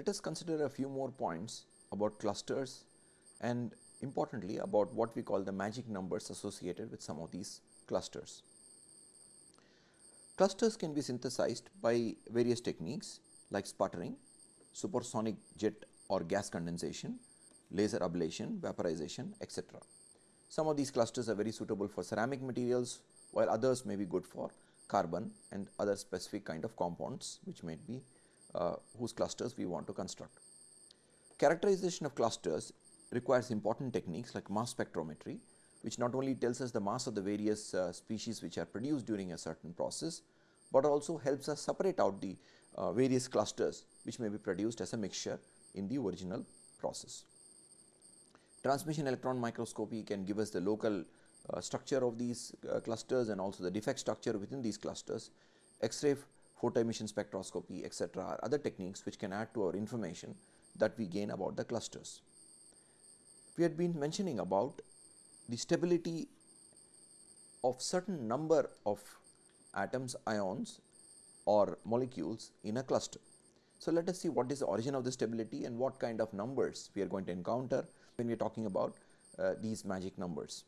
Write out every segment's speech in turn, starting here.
Let us consider a few more points about clusters and importantly about what we call the magic numbers associated with some of these clusters. Clusters can be synthesized by various techniques like sputtering, supersonic jet or gas condensation, laser ablation, vaporization etc. Some of these clusters are very suitable for ceramic materials while others may be good for carbon and other specific kind of compounds which may be uh, whose clusters we want to construct. Characterization of clusters requires important techniques like mass spectrometry which not only tells us the mass of the various uh, species which are produced during a certain process, but also helps us separate out the uh, various clusters which may be produced as a mixture in the original process. Transmission electron microscopy can give us the local uh, structure of these uh, clusters and also the defect structure within these clusters. X-ray photoemission spectroscopy etc., are other techniques which can add to our information that we gain about the clusters. We had been mentioning about the stability of certain number of atoms, ions or molecules in a cluster. So, let us see what is the origin of the stability and what kind of numbers we are going to encounter when we are talking about uh, these magic numbers.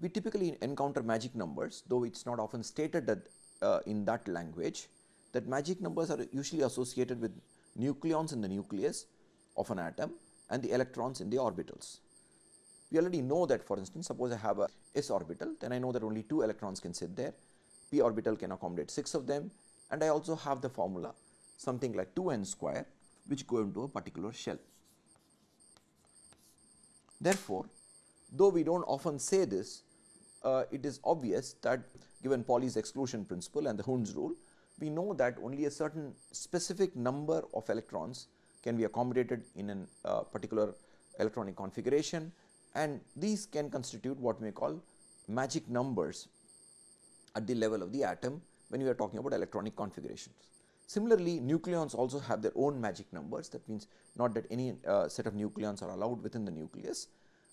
We typically encounter magic numbers though it is not often stated that uh, in that language that magic numbers are usually associated with nucleons in the nucleus of an atom and the electrons in the orbitals. We already know that for instance, suppose I have a s orbital then I know that only 2 electrons can sit there, p orbital can accommodate 6 of them and I also have the formula something like 2 n square which go into a particular shell. Therefore, though we do not often say this, uh, it is obvious that given Pauli's exclusion principle and the Hund's rule, we know that only a certain specific number of electrons can be accommodated in a uh, particular electronic configuration and these can constitute what we call magic numbers at the level of the atom when we are talking about electronic configurations. Similarly, nucleons also have their own magic numbers that means not that any uh, set of nucleons are allowed within the nucleus,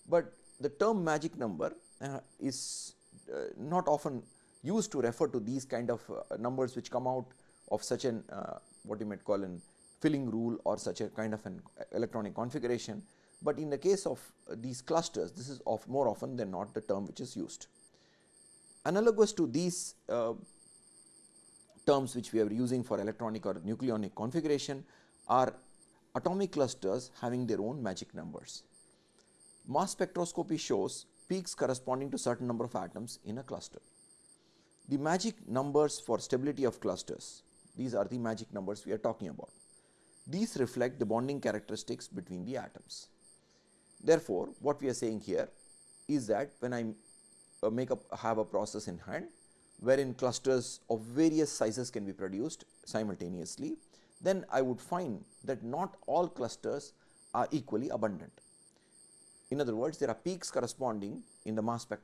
but the term magic number uh, is uh, not often used to refer to these kind of uh, numbers which come out of such an uh, what you might call an filling rule or such a kind of an electronic configuration, but in the case of uh, these clusters this is of more often than not the term which is used. Analogous to these uh, terms which we are using for electronic or nucleonic configuration are atomic clusters having their own magic numbers. Mass spectroscopy shows peaks corresponding to certain number of atoms in a cluster. The magic numbers for stability of clusters, these are the magic numbers we are talking about. These reflect the bonding characteristics between the atoms. Therefore, what we are saying here is that when I uh, make up have a process in hand wherein clusters of various sizes can be produced simultaneously, then I would find that not all clusters are equally abundant. In other words, there are peaks corresponding in the mass uh,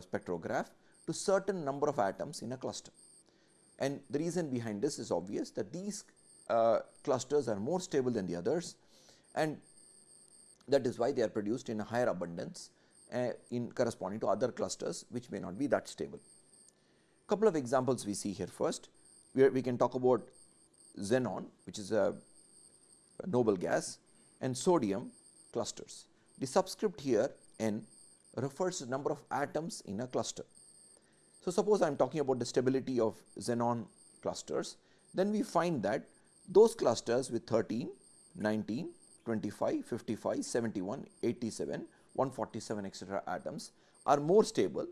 spectrograph to certain number of atoms in a cluster. And the reason behind this is obvious that these uh, clusters are more stable than the others and that is why they are produced in a higher abundance uh, in corresponding to other clusters which may not be that stable. Couple of examples we see here first, where we can talk about xenon which is a, a noble gas and sodium clusters. The subscript here n refers to number of atoms in a cluster. So, suppose I am talking about the stability of xenon clusters, then we find that those clusters with 13, 19, 25, 55, 71, 87, 147 etc. atoms are more stable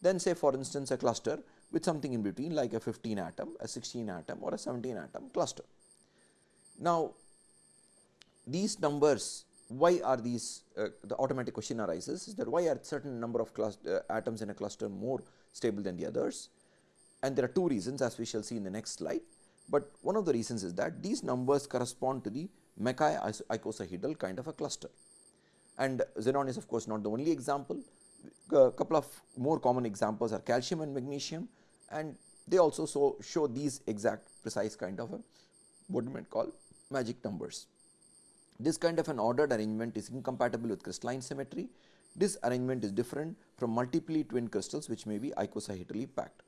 than say for instance, a cluster with something in between like a 15 atom, a 16 atom or a 17 atom cluster. Now, these numbers why are these uh, the automatic question arises is that why are certain number of uh, atoms in a cluster more stable than the others and there are two reasons as we shall see in the next slide, but one of the reasons is that these numbers correspond to the Mackay icosahedral kind of a cluster. And xenon is of course not the only example, a couple of more common examples are calcium and magnesium and they also so show these exact precise kind of a what you might call magic numbers. This kind of an ordered arrangement is incompatible with crystalline symmetry. This arrangement is different from multiply twin crystals which may be icosahedrally packed.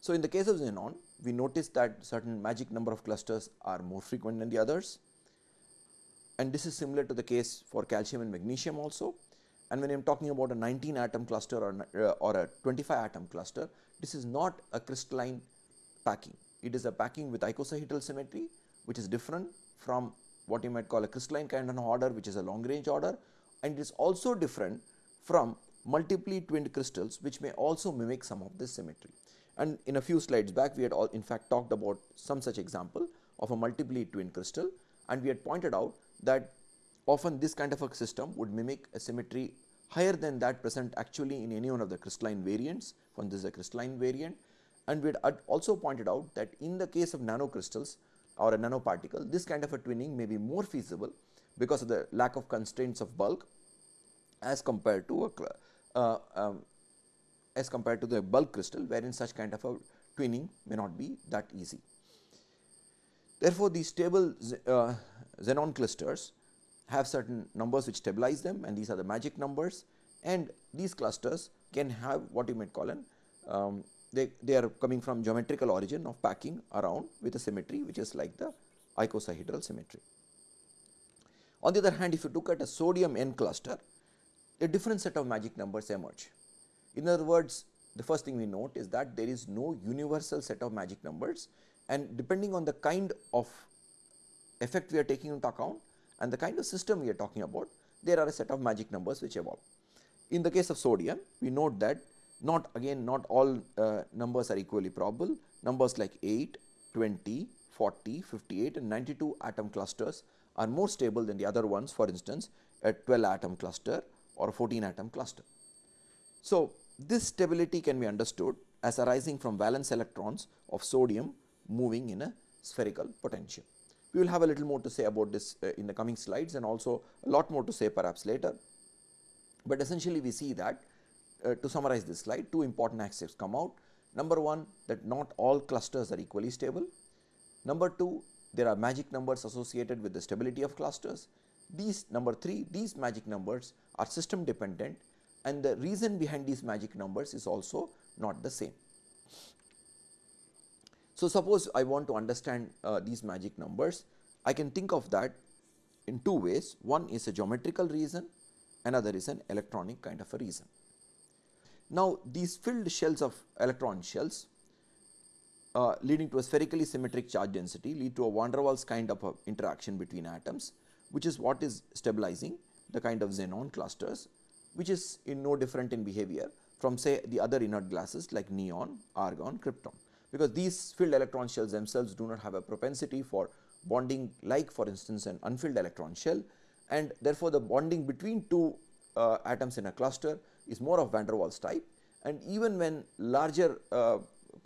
So, in the case of xenon we notice that certain magic number of clusters are more frequent than the others and this is similar to the case for calcium and magnesium also. And when I am talking about a 19 atom cluster or, uh, or a 25 atom cluster, this is not a crystalline packing. It is a packing with icosahedral symmetry which is different from what you might call a crystalline kind of order which is a long range order and it is also different from multiply twinned crystals which may also mimic some of this symmetry. And in a few slides back we had all in fact talked about some such example of a multiply twinned crystal and we had pointed out that often this kind of a system would mimic a symmetry higher than that present actually in any one of the crystalline variants when this is a crystalline variant and we had also pointed out that in the case of nanocrystals or a nanoparticle this kind of a twinning may be more feasible because of the lack of constraints of bulk as compared to a uh, um, as compared to the bulk crystal wherein such kind of a twinning may not be that easy. Therefore, these stable uh, xenon clusters have certain numbers which stabilize them and these are the magic numbers and these clusters can have what you might call an um, they, they are coming from geometrical origin of packing around with a symmetry which is like the icosahedral symmetry. On the other hand if you look at a sodium N cluster a different set of magic numbers emerge. In other words the first thing we note is that there is no universal set of magic numbers and depending on the kind of effect we are taking into account and the kind of system we are talking about there are a set of magic numbers which evolve. In the case of sodium we note that not again not all uh, numbers are equally probable numbers like 8, 20, 40, 58 and 92 atom clusters are more stable than the other ones for instance a 12 atom cluster or a 14 atom cluster. So, this stability can be understood as arising from valence electrons of sodium moving in a spherical potential. We will have a little more to say about this uh, in the coming slides and also a lot more to say perhaps later. But essentially we see that uh, to summarize this slide two important aspects come out. Number 1 that not all clusters are equally stable. Number 2 there are magic numbers associated with the stability of clusters. These number 3 these magic numbers are system dependent and the reason behind these magic numbers is also not the same. So, suppose I want to understand uh, these magic numbers, I can think of that in two ways. One is a geometrical reason, another is an electronic kind of a reason. Now, these filled shells of electron shells uh, leading to a spherically symmetric charge density lead to a van der Waals kind of interaction between atoms, which is what is stabilizing the kind of xenon clusters, which is in no different in behavior from say the other inert gases like neon, argon, krypton. Because these filled electron shells themselves do not have a propensity for bonding like for instance an unfilled electron shell and therefore, the bonding between two uh, atoms in a cluster is more of van der Waals type. And even when larger uh,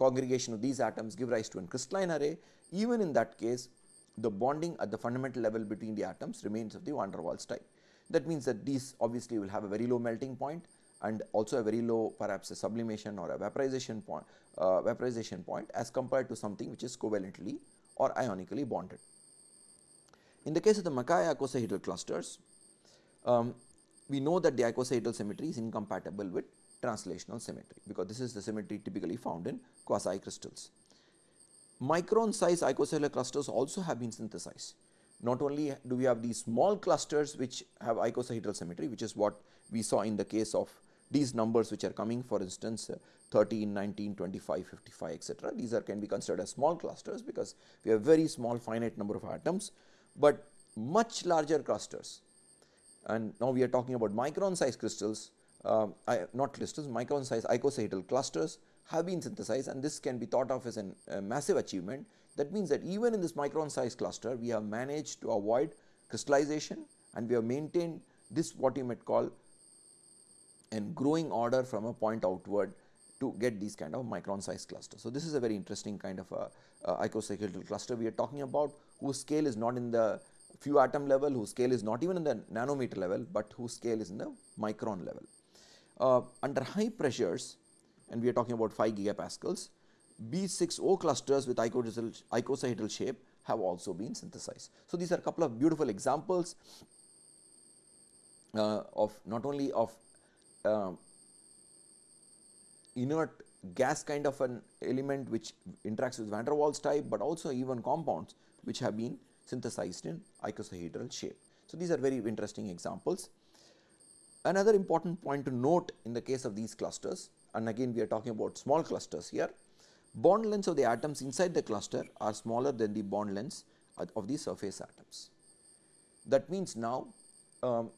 congregation of these atoms give rise to a crystalline array even in that case the bonding at the fundamental level between the atoms remains of the van der Waals type. That means that these obviously will have a very low melting point and also a very low perhaps a sublimation or a vaporization point uh, vaporization point as compared to something which is covalently or ionically bonded. In the case of the Mackay icosahedral clusters, um, we know that the icosahedral symmetry is incompatible with translational symmetry because this is the symmetry typically found in quasi crystals. Micron size icosahedral clusters also have been synthesized. Not only do we have these small clusters which have icosahedral symmetry which is what we saw in the case of these numbers which are coming for instance uh, 13, 19, 25, 55 etc. These are can be considered as small clusters because we have very small finite number of atoms, but much larger clusters and now we are talking about micron size crystals uh, not crystals micron size icosahedral clusters have been synthesized and this can be thought of as an, a massive achievement. That means that even in this micron size cluster we have managed to avoid crystallization and we have maintained this what you might call and growing order from a point outward to get these kind of micron size clusters. So, this is a very interesting kind of a, a icosahedral cluster we are talking about whose scale is not in the few atom level, whose scale is not even in the nanometer level, but whose scale is in the micron level. Uh, under high pressures and we are talking about 5 gigapascals, B6O clusters with icosahedral shape have also been synthesized. So, these are a couple of beautiful examples uh, of not only of uh, inert gas kind of an element which interacts with van der Waals type, but also even compounds which have been synthesized in icosahedral shape. So, these are very interesting examples. Another important point to note in the case of these clusters and again we are talking about small clusters here, bond lengths of the atoms inside the cluster are smaller than the bond lengths of the surface atoms. That means now um,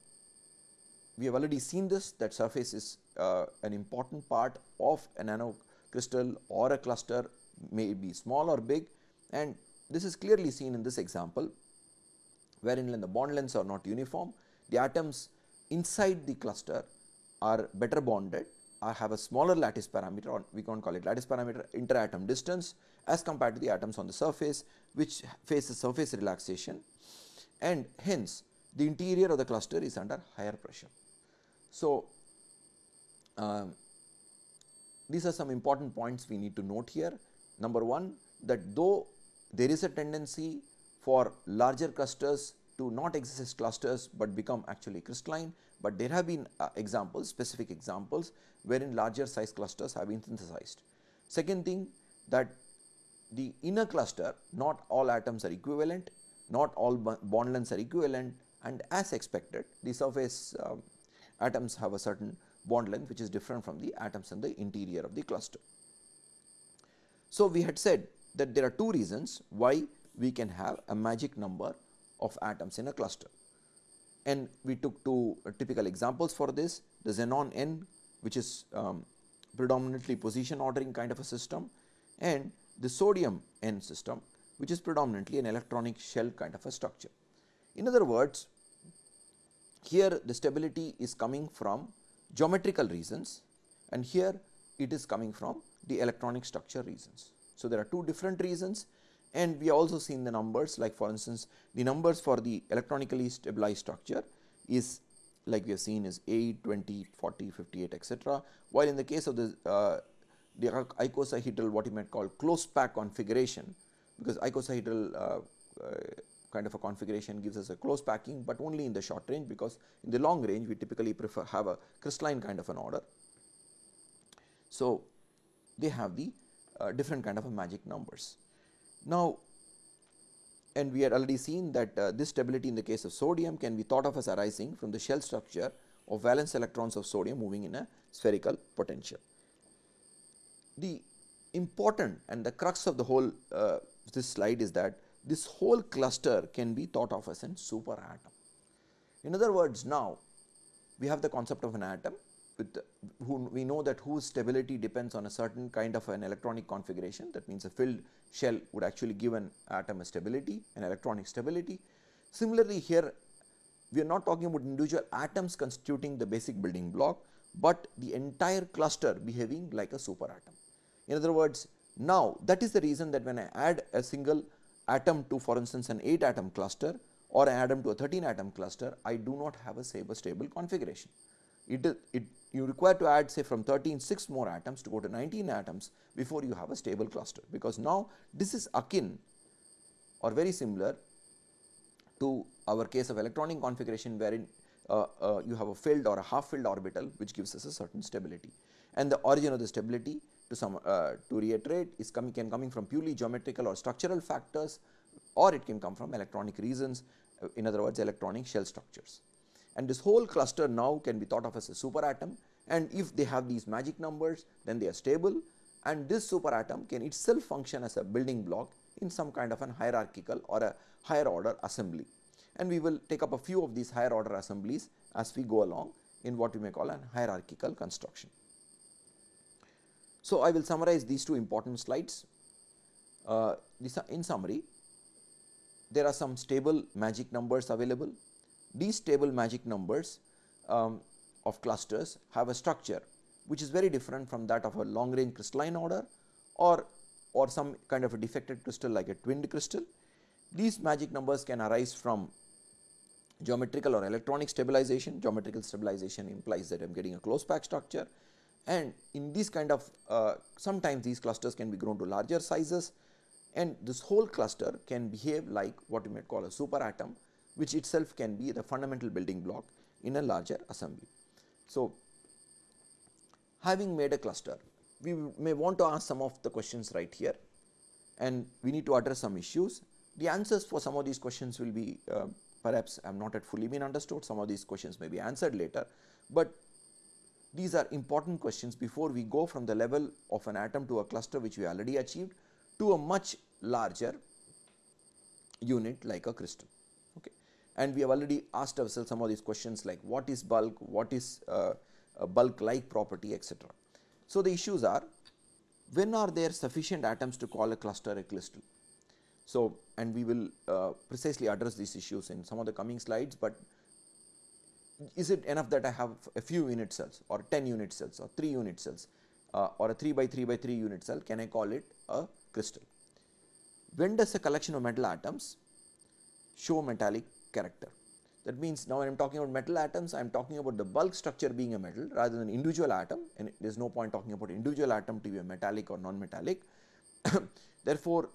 we have already seen this that surface is uh, an important part of a nano crystal or a cluster may be small or big and this is clearly seen in this example wherein the bond lengths are not uniform. The atoms inside the cluster are better bonded I have a smaller lattice parameter or we can call it lattice parameter interatom distance as compared to the atoms on the surface which face the surface relaxation and hence the interior of the cluster is under higher pressure. So, um, these are some important points we need to note here. Number 1 that though there is a tendency for larger clusters to not exist as clusters, but become actually crystalline, but there have been uh, examples specific examples wherein larger size clusters have been synthesized. Second thing that the inner cluster not all atoms are equivalent, not all bond lengths are equivalent and as expected the surface uh, atoms have a certain bond length which is different from the atoms in the interior of the cluster. So, we had said that there are two reasons why we can have a magic number of atoms in a cluster and we took two typical examples for this the xenon n which is um, predominantly position ordering kind of a system and the sodium N system which is predominantly an electronic shell kind of a structure. In other words, here the stability is coming from geometrical reasons and here it is coming from the electronic structure reasons. So, there are two different reasons and we also seen the numbers like for instance, the numbers for the electronically stabilized structure is like we have seen is 8, 20, 40, 58 etc. While in the case of the, uh, the icosahedral what you might call close pack configuration because icosahedral uh, uh, kind of a configuration gives us a close packing, but only in the short range because in the long range we typically prefer have a crystalline kind of an order. So, they have the uh, different kind of a magic numbers. Now, and we had already seen that uh, this stability in the case of sodium can be thought of as arising from the shell structure of valence electrons of sodium moving in a spherical potential. The important and the crux of the whole uh, this slide is that this whole cluster can be thought of as a super atom. In other words, now we have the concept of an atom with who we know that whose stability depends on a certain kind of an electronic configuration that means a filled shell would actually give an atom a stability an electronic stability. Similarly, here we are not talking about individual atoms constituting the basic building block, but the entire cluster behaving like a super atom. In other words, now that is the reason that when I add a single atom to for instance an 8 atom cluster or an atom to a 13 atom cluster, I do not have a stable configuration. It, it you require to add say from 13 6 more atoms to go to 19 atoms before you have a stable cluster. Because now this is akin or very similar to our case of electronic configuration wherein uh, uh, you have a filled or a half filled orbital which gives us a certain stability. And the origin of the stability to some uh, to reiterate is coming can coming from purely geometrical or structural factors or it can come from electronic reasons uh, in other words electronic shell structures and this whole cluster now can be thought of as a super atom and if they have these magic numbers then they are stable and this super atom can itself function as a building block in some kind of an hierarchical or a higher order assembly and we will take up a few of these higher order assemblies as we go along in what we may call an hierarchical construction. So, I will summarize these two important slides. Uh, in summary, there are some stable magic numbers available these stable magic numbers um, of clusters have a structure which is very different from that of a long range crystalline order or, or some kind of a defected crystal like a twinned crystal. These magic numbers can arise from geometrical or electronic stabilization. Geometrical stabilization implies that I am getting a close pack structure and in this kind of uh, sometimes these clusters can be grown to larger sizes and this whole cluster can behave like what you might call a super atom which itself can be the fundamental building block in a larger assembly. So, having made a cluster we may want to ask some of the questions right here and we need to address some issues. The answers for some of these questions will be uh, perhaps have not yet fully been understood, some of these questions may be answered later, but these are important questions before we go from the level of an atom to a cluster which we already achieved to a much larger unit like a crystal. And we have already asked ourselves some of these questions like what is bulk, what is uh, bulk like property etc. So, the issues are when are there sufficient atoms to call a cluster a crystal. So, and we will uh, precisely address these issues in some of the coming slides, but is it enough that I have a few unit cells or 10 unit cells or 3 unit cells uh, or a 3 by 3 by 3 unit cell can I call it a crystal. When does a collection of metal atoms show metallic character? That means now when I am talking about metal atoms I am talking about the bulk structure being a metal rather than individual atom and there is no point talking about individual atom to be a metallic or non-metallic. Therefore,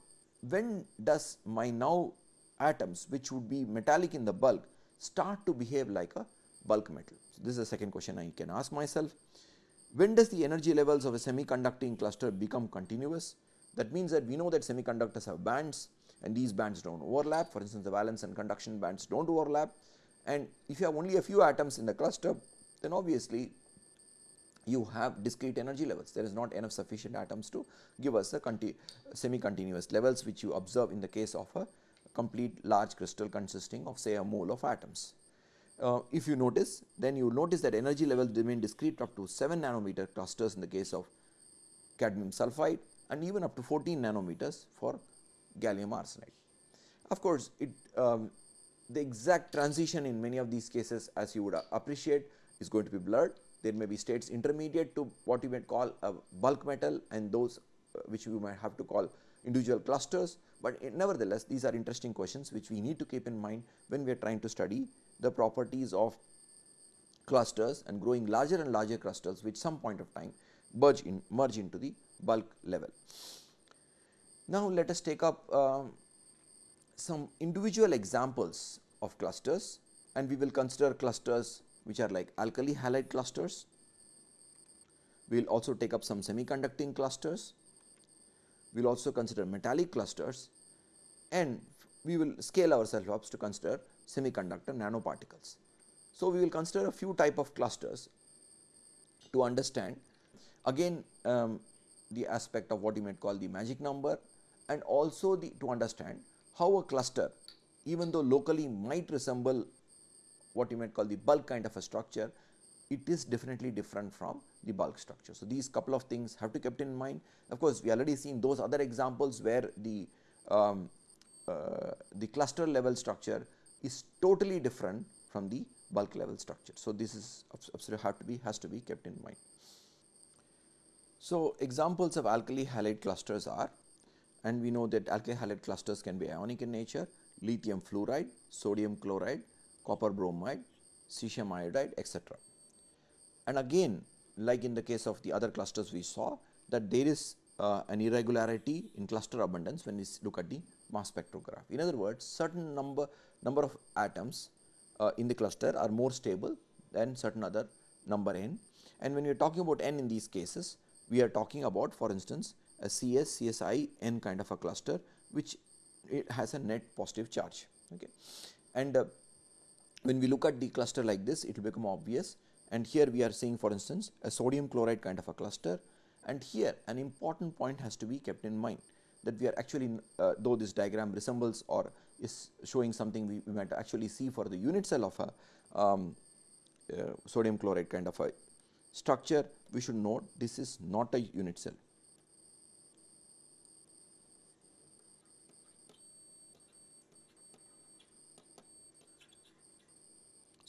when does my now atoms which would be metallic in the bulk start to behave like a bulk metal. So, this is the second question I can ask myself. When does the energy levels of a semiconducting cluster become continuous? That means that we know that semiconductors have bands and these bands do not overlap. For instance the valence and conduction bands do not overlap. And if you have only a few atoms in the cluster then obviously you have discrete energy levels. There is not enough sufficient atoms to give us a semi continuous levels which you observe in the case of a complete large crystal consisting of say a mole of atoms. Uh, if you notice then you notice that energy levels remain discrete up to 7 nanometer clusters in the case of cadmium sulphide and even up to 14 nanometers for gallium arsenide. Of course, it um, the exact transition in many of these cases as you would appreciate is going to be blurred. There may be states intermediate to what you might call a bulk metal and those uh, which you might have to call individual clusters, but nevertheless these are interesting questions which we need to keep in mind when we are trying to study the properties of clusters and growing larger and larger clusters which some point of time merge in merge into the bulk level. Now, let us take up uh, some individual examples of clusters and we will consider clusters which are like alkali halide clusters. We will also take up some semiconducting clusters. We will also consider metallic clusters and we will scale ourselves up to consider semiconductor nanoparticles. So, we will consider a few type of clusters to understand again um, the aspect of what you might call the magic number and also the to understand how a cluster even though locally might resemble what you might call the bulk kind of a structure, it is definitely different from the bulk structure. So, these couple of things have to kept in mind. Of course, we already seen those other examples where the um, uh, the cluster level structure is totally different from the bulk level structure. So, this is absolutely have to be has to be kept in mind. So, examples of alkali halide clusters are and we know that alkali halide clusters can be ionic in nature lithium fluoride, sodium chloride, copper bromide, cesium iodide etc. And again like in the case of the other clusters we saw that there is uh, an irregularity in cluster abundance when we look at the mass spectrograph. In other words, certain number number of atoms uh, in the cluster are more stable than certain other number n. And when we are talking about n in these cases, we are talking about for instance, a CS, CSI n kind of a cluster which it has a net positive charge. Okay. And uh, when we look at the cluster like this, it will become obvious and here we are seeing for instance, a sodium chloride kind of a cluster and here an important point has to be kept in mind that we are actually uh, though this diagram resembles or is showing something we, we might actually see for the unit cell of a um, uh, sodium chloride kind of a structure we should note this is not a unit cell.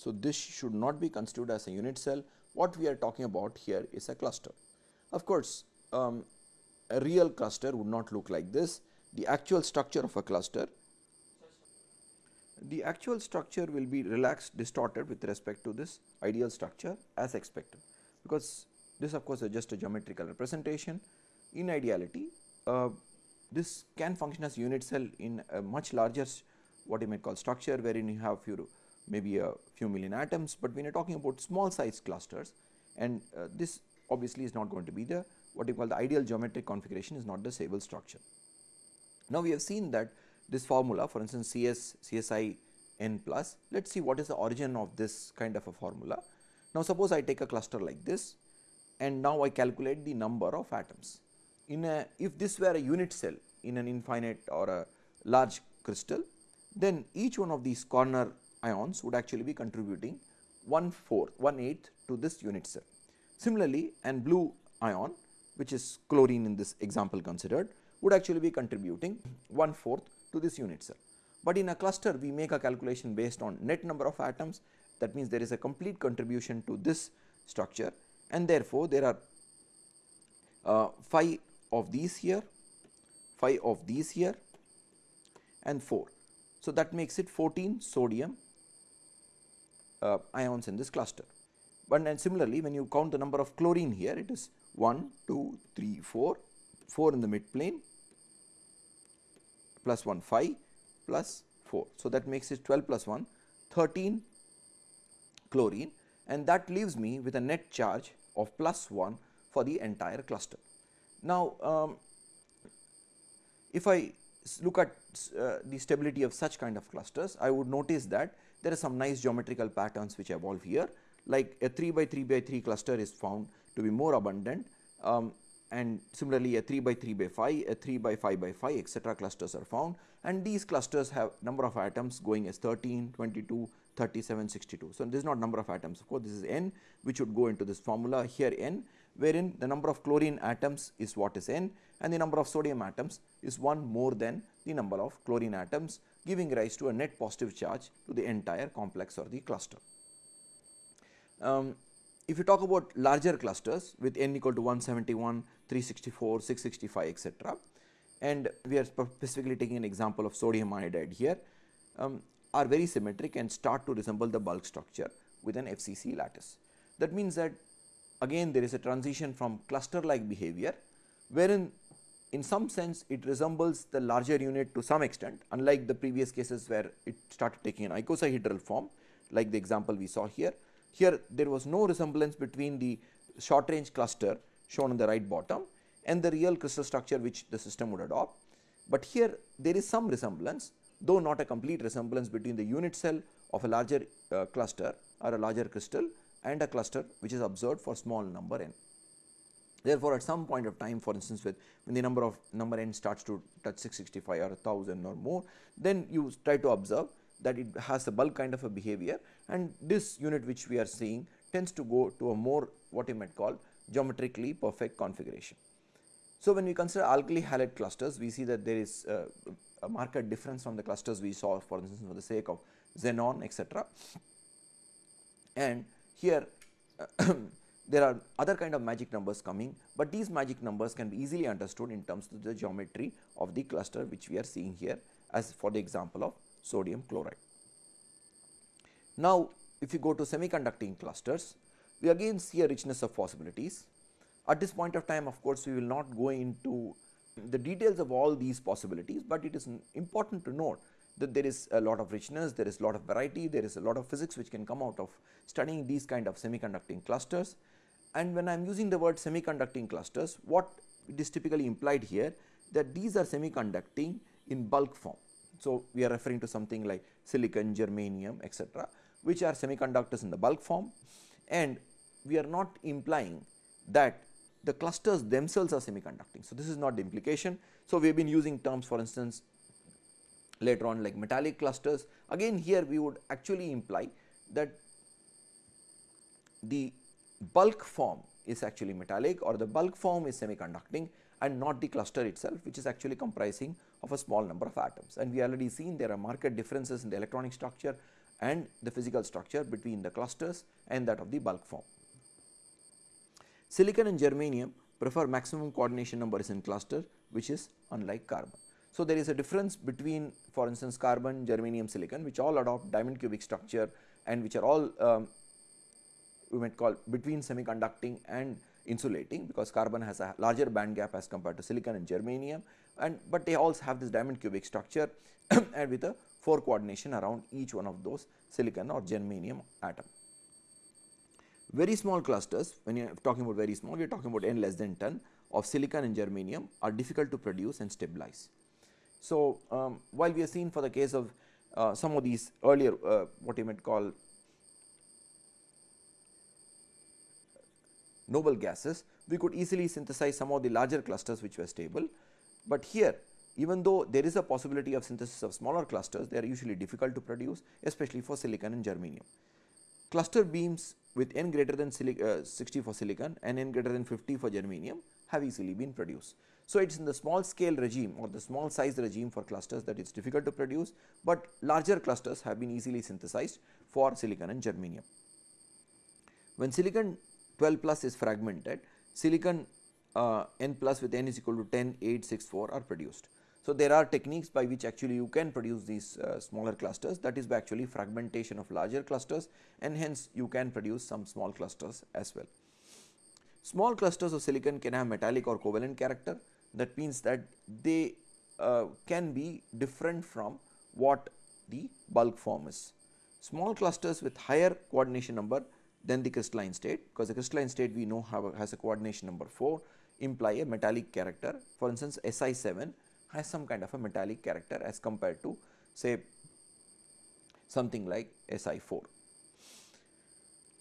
So, this should not be considered as a unit cell what we are talking about here is a cluster. Of course, um, a real cluster would not look like this. The actual structure of a cluster, the actual structure will be relaxed distorted with respect to this ideal structure as expected, because this of course is just a geometrical representation. In ideality, uh, this can function as unit cell in a much larger what you may call structure wherein you have few maybe a few million atoms, but when you are talking about small size clusters and uh, this obviously is not going to be the what you call the ideal geometric configuration is not the stable structure. Now, we have seen that this formula for instance CS CSI n plus let us see what is the origin of this kind of a formula. Now, suppose I take a cluster like this and now I calculate the number of atoms. In a if this were a unit cell in an infinite or a large crystal then each one of these corner ions would actually be contributing 1 fourth 1 eighth to this unit cell. Similarly, an blue ion which is chlorine in this example considered would actually be contributing 1 fourth to this unit cell. But in a cluster we make a calculation based on net number of atoms that means there is a complete contribution to this structure and therefore, there are uh, 5 of these here, 5 of these here and 4. So, that makes it 14 sodium uh, ions in this cluster. But and similarly, when you count the number of chlorine here it is 1, 2, 3, 4, 4 in the mid plane plus 1 5 plus 4. So, that makes it 12 plus 1 13 chlorine and that leaves me with a net charge of plus 1 for the entire cluster. Now, um, if I look at uh, the stability of such kind of clusters, I would notice that there are some nice geometrical patterns which evolve here like a 3 by 3 by 3 cluster is found to be more abundant um, and similarly a 3 by 3 by 5, a 3 by 5 by 5 etc. clusters are found and these clusters have number of atoms going as 13, 22, 37, 62. So, this is not number of atoms of course, this is n which would go into this formula here n wherein the number of chlorine atoms is what is n and the number of sodium atoms is 1 more than the number of chlorine atoms giving rise to a net positive charge to the entire complex or the cluster. Um, if you talk about larger clusters with n equal to 171, 364, 665 etc. and we are specifically taking an example of sodium iodide here um, are very symmetric and start to resemble the bulk structure with an FCC lattice. That means that again there is a transition from cluster like behavior wherein in some sense it resembles the larger unit to some extent unlike the previous cases where it started taking an icosahedral form like the example we saw here. Here there was no resemblance between the short range cluster shown on the right bottom and the real crystal structure which the system would adopt. But here there is some resemblance though not a complete resemblance between the unit cell of a larger uh, cluster or a larger crystal and a cluster which is observed for small number n. Therefore, at some point of time for instance with when the number of number n starts to touch 665 or 1000 or more then you try to observe that it has a bulk kind of a behavior and this unit which we are seeing tends to go to a more what you might call geometrically perfect configuration. So, when we consider alkali halide clusters we see that there is uh, a marked difference from the clusters we saw for instance for the sake of xenon etc. And here there are other kind of magic numbers coming, but these magic numbers can be easily understood in terms of the geometry of the cluster which we are seeing here as for the example of sodium chloride. Now, if you go to semiconducting clusters, we again see a richness of possibilities. At this point of time of course, we will not go into the details of all these possibilities, but it is important to note that there is a lot of richness, there is a lot of variety, there is a lot of physics which can come out of studying these kind of semiconducting clusters. And when I am using the word semiconducting clusters, what it is typically implied here that these are semiconducting in bulk form. So, we are referring to something like silicon, germanium etc., which are semiconductors in the bulk form and we are not implying that the clusters themselves are semiconducting. So, this is not the implication. So, we have been using terms for instance later on like metallic clusters again here we would actually imply that the bulk form is actually metallic or the bulk form is semiconducting and not the cluster itself which is actually comprising of a small number of atoms and we already seen there are marked differences in the electronic structure and the physical structure between the clusters and that of the bulk form. Silicon and germanium prefer maximum coordination numbers in cluster which is unlike carbon. So, there is a difference between for instance carbon, germanium, silicon which all adopt diamond cubic structure and which are all um, we might call between semiconducting and insulating because carbon has a larger band gap as compared to silicon and germanium and but they also have this diamond cubic structure and with a 4 coordination around each one of those silicon or germanium atom. Very small clusters when you are talking about very small we are talking about n less than 10 of silicon and germanium are difficult to produce and stabilize. So, um, while we have seen for the case of uh, some of these earlier uh, what you might call noble gases, we could easily synthesize some of the larger clusters which were stable. But here even though there is a possibility of synthesis of smaller clusters, they are usually difficult to produce especially for silicon and germanium. Cluster beams with n greater than uh, 60 for silicon and n greater than 50 for germanium have easily been produced. So, it is in the small scale regime or the small size regime for clusters that it is difficult to produce, but larger clusters have been easily synthesized for silicon and germanium. When silicon 12 plus is fragmented, silicon uh, n plus with n is equal to 10, 8, 6, 4 are produced. So, there are techniques by which actually you can produce these uh, smaller clusters that is by actually fragmentation of larger clusters and hence you can produce some small clusters as well. Small clusters of silicon can have metallic or covalent character that means that they uh, can be different from what the bulk form is. Small clusters with higher coordination number than the crystalline state because the crystalline state we know a, has a coordination number 4 imply a metallic character for instance Si 7 has some kind of a metallic character as compared to say something like Si 4.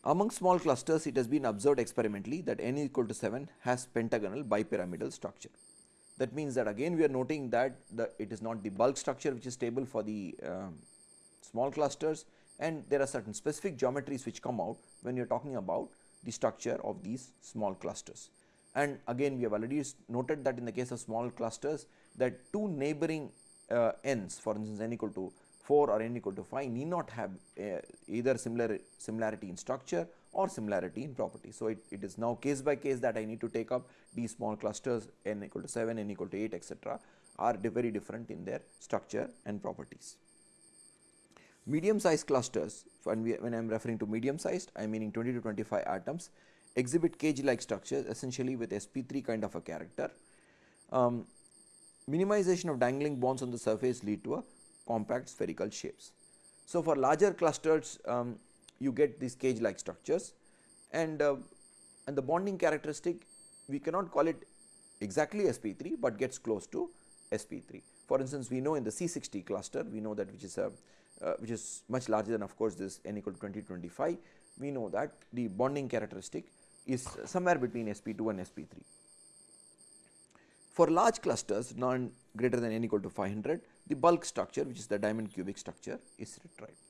Among small clusters it has been observed experimentally that n equal to 7 has pentagonal bipyramidal structure. That means that again we are noting that the it is not the bulk structure which is stable for the um, small clusters and there are certain specific geometries which come out when you are talking about the structure of these small clusters. And again we have already noted that in the case of small clusters that two neighboring uh, n's for instance n equal to 4 or n equal to 5 need not have uh, either similar similarity in structure or similarity in property. So, it, it is now case by case that I need to take up these small clusters n equal to 7, n equal to 8 etc., are very different in their structure and properties. Medium sized clusters when, we, when I am referring to medium sized I am meaning 20 to 25 atoms exhibit cage like structures essentially with sp3 kind of a character. Um, minimization of dangling bonds on the surface lead to a compact spherical shapes. So, for larger clusters um, you get these cage like structures and, uh, and the bonding characteristic we cannot call it exactly sp3, but gets close to sp3. For instance, we know in the C60 cluster we know that which is a uh, which is much larger than of course this n equal to 20 25 we know that the bonding characteristic is somewhere between sp2 and sp3. For large clusters non greater than n equal to 500 the bulk structure which is the diamond cubic structure is retrieved.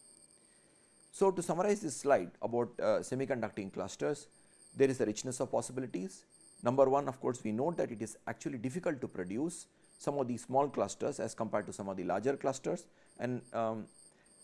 So, to summarize this slide about uh, semiconducting clusters, there is a richness of possibilities. Number one of course, we note that it is actually difficult to produce some of these small clusters as compared to some of the larger clusters and um,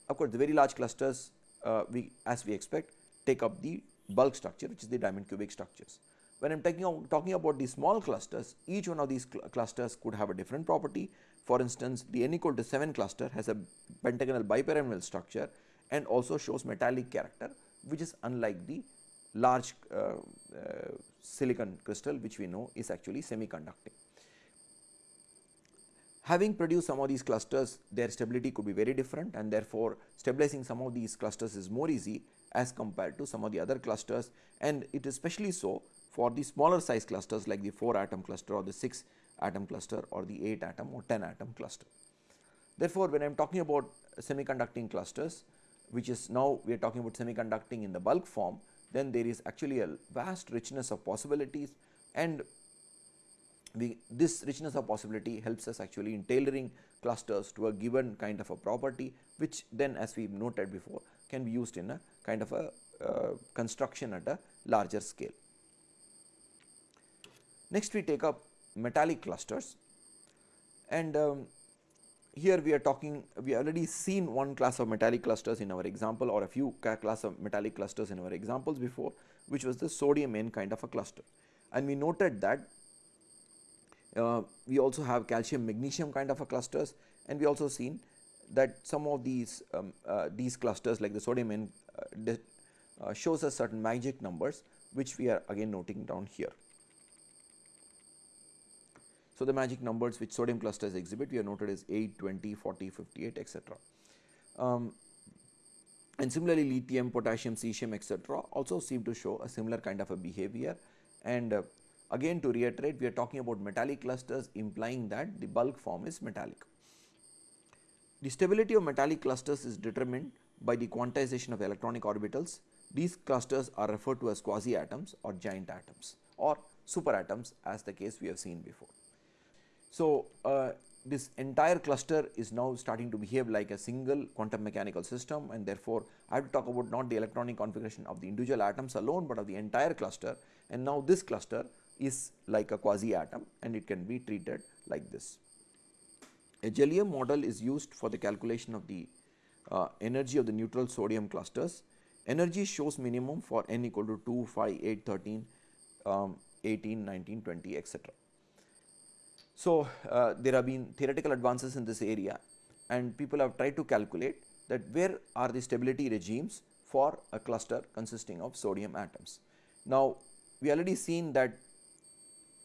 of course, the very large clusters uh, we as we expect take up the bulk structure which is the diamond cubic structures. When I am talking, talking about the small clusters, each one of these cl clusters could have a different property for instance, the n equal to 7 cluster has a pentagonal bipyramidal structure and also shows metallic character which is unlike the large uh, uh, silicon crystal which we know is actually semiconducting. Having produced some of these clusters their stability could be very different and therefore, stabilizing some of these clusters is more easy as compared to some of the other clusters and it is especially so for the smaller size clusters like the 4 atom cluster or the 6 atom cluster or the 8 atom or 10 atom cluster. Therefore, when I am talking about semiconducting clusters which is now we are talking about semiconducting in the bulk form then there is actually a vast richness of possibilities and we, this richness of possibility helps us actually in tailoring clusters to a given kind of a property which then as we noted before can be used in a kind of a uh, construction at a larger scale. Next we take up metallic clusters and um, here we are talking we already seen one class of metallic clusters in our example or a few class of metallic clusters in our examples before which was the sodium N kind of a cluster and we noted that we also have calcium magnesium kind of a clusters and we also seen that some of these um, uh, these clusters like the sodium uh, uh shows us certain magic numbers which we are again noting down here. So, the magic numbers which sodium clusters exhibit we are noted as 8, 20, 40, 58 etc. Um, and similarly lithium, potassium, cesium etc., also seem to show a similar kind of a behavior and uh, again to reiterate we are talking about metallic clusters implying that the bulk form is metallic. The stability of metallic clusters is determined by the quantization of electronic orbitals. These clusters are referred to as quasi atoms or giant atoms or super atoms as the case we have seen before. So, uh, this entire cluster is now starting to behave like a single quantum mechanical system and therefore, I have to talk about not the electronic configuration of the individual atoms alone, but of the entire cluster and now this cluster is like a quasi atom and it can be treated like this. A Jellium model is used for the calculation of the uh, energy of the neutral sodium clusters. Energy shows minimum for n equal to 2, 5, 8, 13, um, 18, 19, 20 etc. So, uh, there have been theoretical advances in this area and people have tried to calculate that where are the stability regimes for a cluster consisting of sodium atoms. Now, we already seen that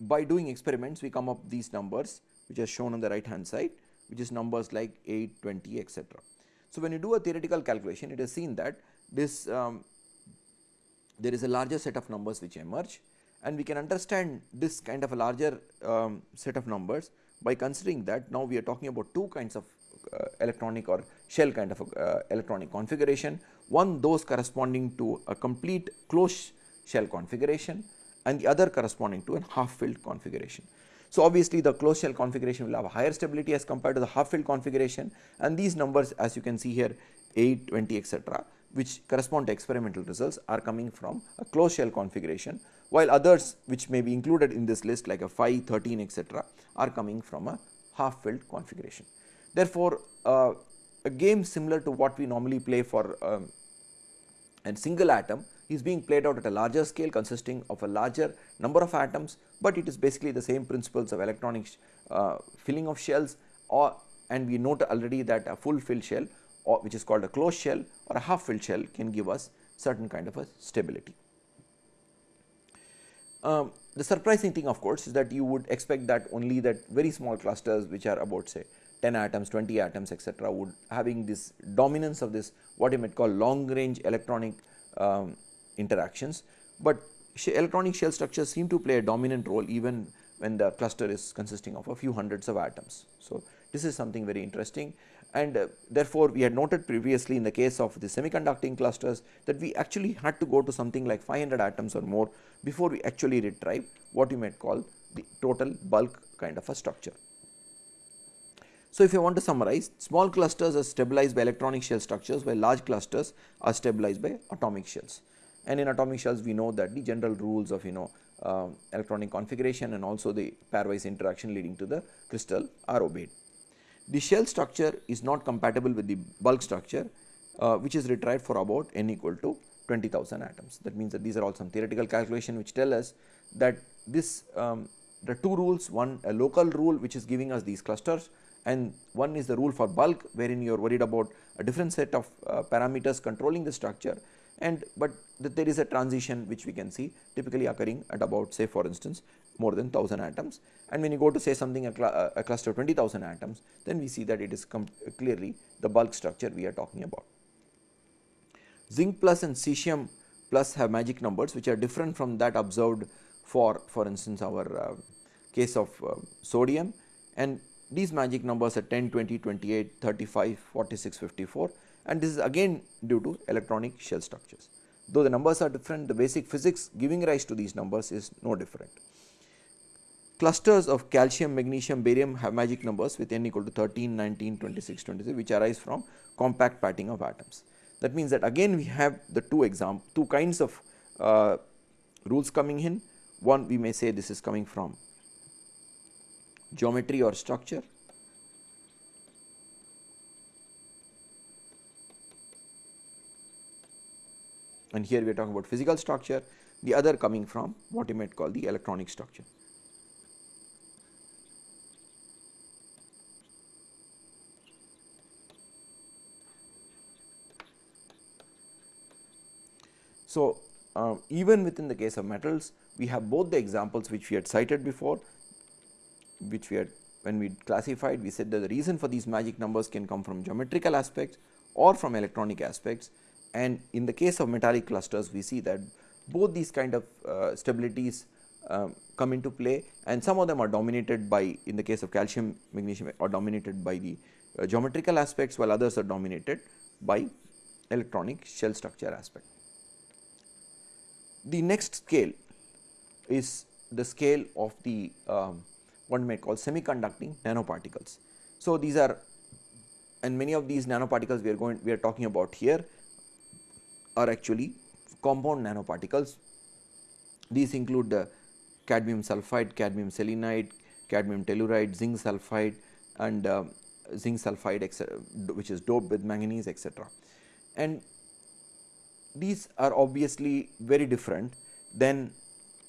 by doing experiments we come up these numbers which are shown on the right hand side which is numbers like 8, 20 etc. So, when you do a theoretical calculation it is seen that this um, there is a larger set of numbers which emerge and we can understand this kind of a larger um, set of numbers by considering that now we are talking about two kinds of uh, electronic or shell kind of uh, electronic configuration. One those corresponding to a complete closed shell configuration and the other corresponding to a half filled configuration. So, obviously the closed shell configuration will have a higher stability as compared to the half filled configuration and these numbers as you can see here 8, 20 etc., which correspond to experimental results are coming from a closed shell configuration while others which may be included in this list like a 5, 13 etc., are coming from a half filled configuration. Therefore, uh, a game similar to what we normally play for um, a single atom is being played out at a larger scale consisting of a larger number of atoms, but it is basically the same principles of electronic uh, filling of shells or and we note already that a full filled shell or which is called a closed shell or a half filled shell can give us certain kind of a stability. Um, the surprising thing of course is that you would expect that only that very small clusters which are about say 10 atoms, 20 atoms etc., would having this dominance of this what you might call long range electronic um, interactions, but electronic shell structures seem to play a dominant role even when the cluster is consisting of a few hundreds of atoms. So, this is something very interesting and uh, therefore, we had noted previously in the case of the semiconducting clusters that we actually had to go to something like 500 atoms or more before we actually retrieve what you might call the total bulk kind of a structure. So, if you want to summarize small clusters are stabilized by electronic shell structures while large clusters are stabilized by atomic shells and in atomic shells we know that the general rules of you know uh, electronic configuration and also the pairwise interaction leading to the crystal are obeyed. The shell structure is not compatible with the bulk structure uh, which is retrieved for about n equal to 20,000 atoms. That means that these are all some theoretical calculation which tell us that this um, the two rules one a local rule which is giving us these clusters and one is the rule for bulk wherein you are worried about a different set of uh, parameters controlling the structure and but there is a transition which we can see typically occurring at about say for instance more than 1000 atoms. And when you go to say something a, cl a cluster of 20,000 atoms then we see that it is clearly the bulk structure we are talking about. Zinc plus and cesium plus have magic numbers which are different from that observed for for instance our uh, case of uh, sodium. And these magic numbers are 10, 20, 28, 35, 46, 54 and this is again due to electronic shell structures. Though the numbers are different, the basic physics giving rise to these numbers is no different. Clusters of calcium, magnesium, barium have magic numbers with n equal to 13, 19, 26, 26 which arise from compact patting of atoms. That means that again we have the two exam two kinds of uh, rules coming in. One we may say this is coming from geometry or structure and here we are talking about physical structure, the other coming from what you might call the electronic structure. So, uh, even within the case of metals, we have both the examples which we had cited before, which we had when we classified, we said that the reason for these magic numbers can come from geometrical aspects or from electronic aspects and in the case of metallic clusters we see that both these kind of uh, stabilities um, come into play and some of them are dominated by in the case of calcium magnesium are dominated by the uh, geometrical aspects while others are dominated by electronic shell structure aspect. The next scale is the scale of the um, what may call semiconducting nanoparticles. So, these are and many of these nanoparticles we are going we are talking about here are actually compound nanoparticles. These include the cadmium sulphide, cadmium selenide, cadmium telluride, zinc sulphide and uh, zinc sulphide which is doped with manganese etc. And these are obviously very different than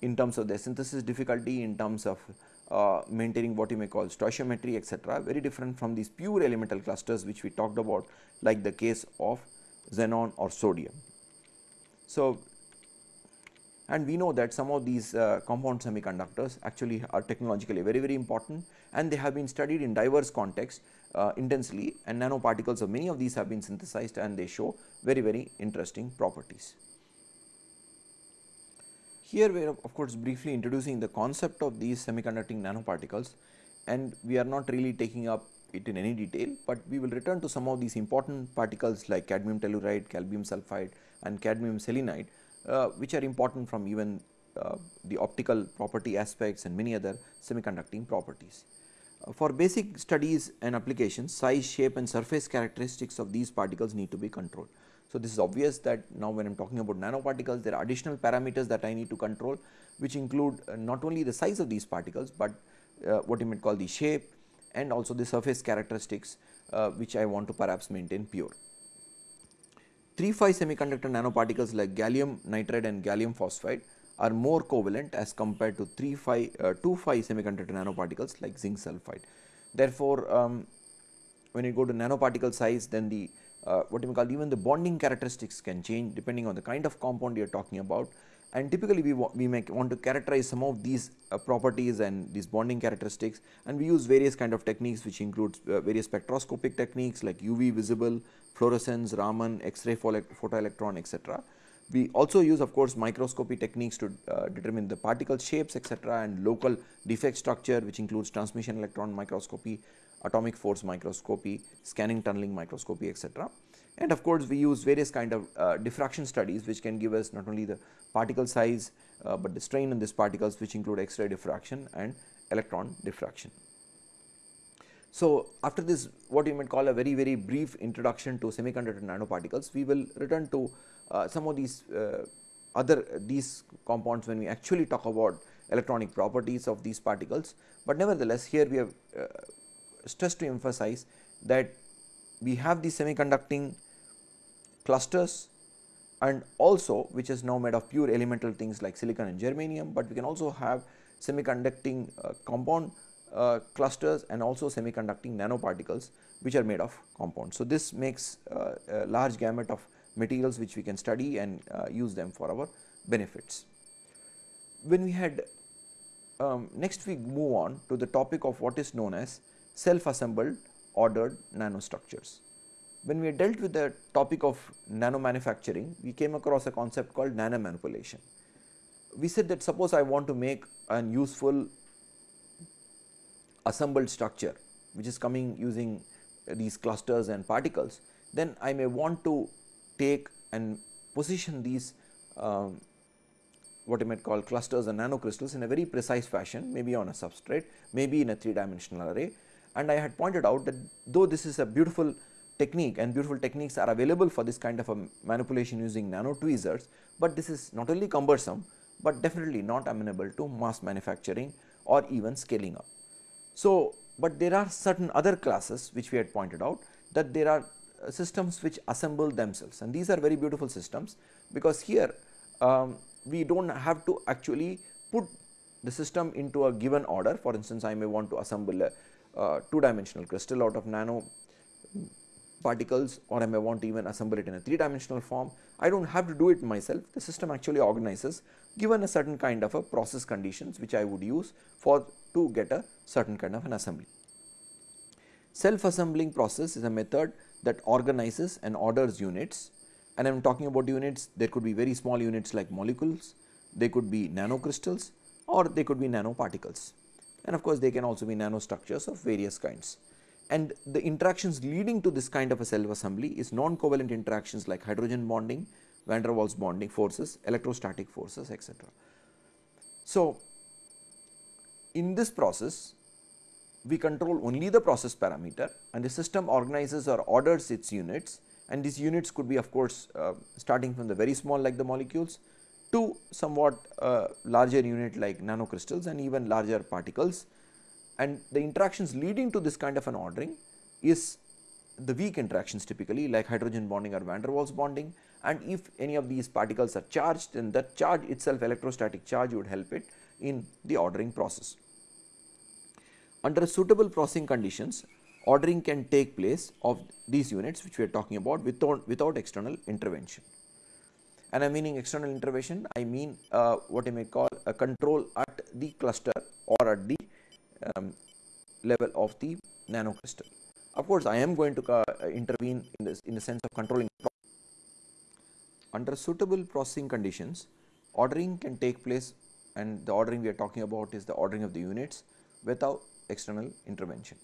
in terms of their synthesis difficulty, in terms of uh, maintaining what you may call stoichiometry etc., very different from these pure elemental clusters which we talked about like the case of xenon or sodium. So, and we know that some of these uh, compound semiconductors actually are technologically very very important and they have been studied in diverse contexts uh, intensely and nanoparticles of many of these have been synthesized and they show very very interesting properties. Here we are of course briefly introducing the concept of these semiconducting nanoparticles and we are not really taking up it in any detail, but we will return to some of these important particles like cadmium telluride, cadmium sulphide and cadmium selenide uh, which are important from even uh, the optical property aspects and many other semiconducting properties. Uh, for basic studies and applications size, shape and surface characteristics of these particles need to be controlled. So, this is obvious that now when I am talking about nanoparticles there are additional parameters that I need to control which include uh, not only the size of these particles, but uh, what you might call the shape and also the surface characteristics uh, which I want to perhaps maintain pure. 3-5 semiconductor nanoparticles like gallium nitride and gallium phosphide are more covalent as compared to 3-5 uh, 2-5 semiconductor nanoparticles like zinc sulphide. Therefore, um, when you go to nanoparticle size then the uh, what you call even the bonding characteristics can change depending on the kind of compound you are talking about and typically we, we may want to characterize some of these uh, properties and these bonding characteristics and we use various kind of techniques which includes uh, various spectroscopic techniques like UV visible, fluorescence, Raman, X-ray photoelectron etc. We also use of course microscopy techniques to uh, determine the particle shapes etc. and local defect structure which includes transmission electron microscopy, atomic force microscopy, scanning tunneling microscopy etc. And of course, we use various kind of uh, diffraction studies which can give us not only the particle size, uh, but the strain in these particles which include X-ray diffraction and electron diffraction. So, after this what you might call a very very brief introduction to semiconductor nanoparticles, we will return to uh, some of these uh, other these compounds when we actually talk about electronic properties of these particles, but nevertheless here we have uh, stressed to emphasize that we have the semiconducting clusters and also which is now made of pure elemental things like silicon and germanium, but we can also have semiconducting uh, compound uh, clusters and also semiconducting nanoparticles which are made of compounds. So, this makes uh, a large gamut of materials which we can study and uh, use them for our benefits. When we had um, next we move on to the topic of what is known as self assembled ordered nanostructures. When we dealt with the topic of nano manufacturing, we came across a concept called nano manipulation. We said that suppose I want to make an useful assembled structure which is coming using these clusters and particles, then I may want to take and position these um, what you might call clusters and nanocrystals in a very precise fashion, maybe on a substrate, maybe in a 3 dimensional array. And I had pointed out that though this is a beautiful technique and beautiful techniques are available for this kind of a manipulation using nano tweezers, but this is not only cumbersome, but definitely not amenable to mass manufacturing or even scaling up. So, but there are certain other classes which we had pointed out that there are uh, systems which assemble themselves and these are very beautiful systems because here um, we do not have to actually put the system into a given order for instance I may want to assemble a uh, two dimensional crystal out of nano particles or I may want to even assemble it in a 3 dimensional form. I do not have to do it myself, the system actually organizes given a certain kind of a process conditions which I would use for to get a certain kind of an assembly. Self assembling process is a method that organizes and orders units and I am talking about units there could be very small units like molecules, they could be nanocrystals or they could be nanoparticles and of course they can also be nanostructures of various kinds. And the interactions leading to this kind of a self assembly is non-covalent interactions like hydrogen bonding, van der Waals bonding forces, electrostatic forces etc. So, in this process we control only the process parameter and the system organizes or orders its units and these units could be of course uh, starting from the very small like the molecules to somewhat uh, larger unit like nanocrystals and even larger particles and the interactions leading to this kind of an ordering is the weak interactions typically like hydrogen bonding or van der Waals bonding and if any of these particles are charged then that charge itself electrostatic charge would help it in the ordering process. Under suitable processing conditions ordering can take place of these units which we are talking about without, without external intervention. And I am meaning external intervention I mean uh, what I may call a control at the cluster or at the um, level of the nanocrystal. Of course, I am going to uh, intervene in this in the sense of controlling under suitable processing conditions ordering can take place and the ordering we are talking about is the ordering of the units without external intervention.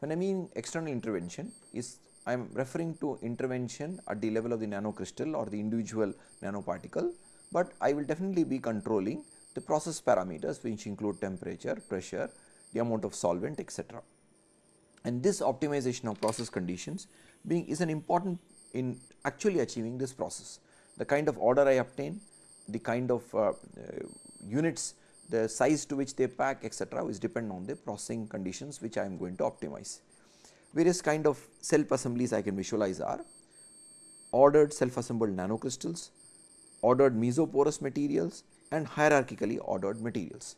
When I mean external intervention is I am referring to intervention at the level of the nanocrystal or the individual nanoparticle, but I will definitely be controlling the process parameters which include temperature, pressure, the amount of solvent etc. And this optimization of process conditions being is an important in actually achieving this process. The kind of order I obtain, the kind of uh, uh, units, the size to which they pack etc. is depend on the processing conditions which I am going to optimize. Various kind of self assemblies I can visualize are ordered self assembled nanocrystals, ordered mesoporous materials and hierarchically ordered materials.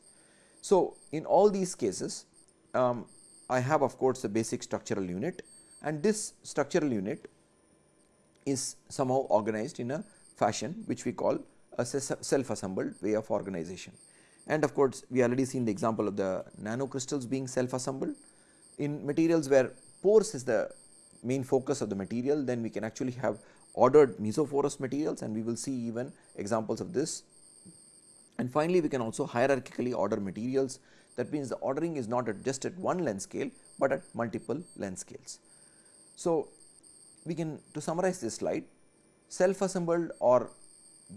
So, in all these cases um, I have of course a basic structural unit and this structural unit is somehow organized in a fashion which we call a self assembled way of organization. And of course, we already seen the example of the nanocrystals being self assembled in materials where pores is the main focus of the material then we can actually have ordered mesoporous materials and we will see even examples of this and finally, we can also hierarchically order materials that means the ordering is not at just at one length scale, but at multiple length scales. So, we can to summarize this slide self assembled or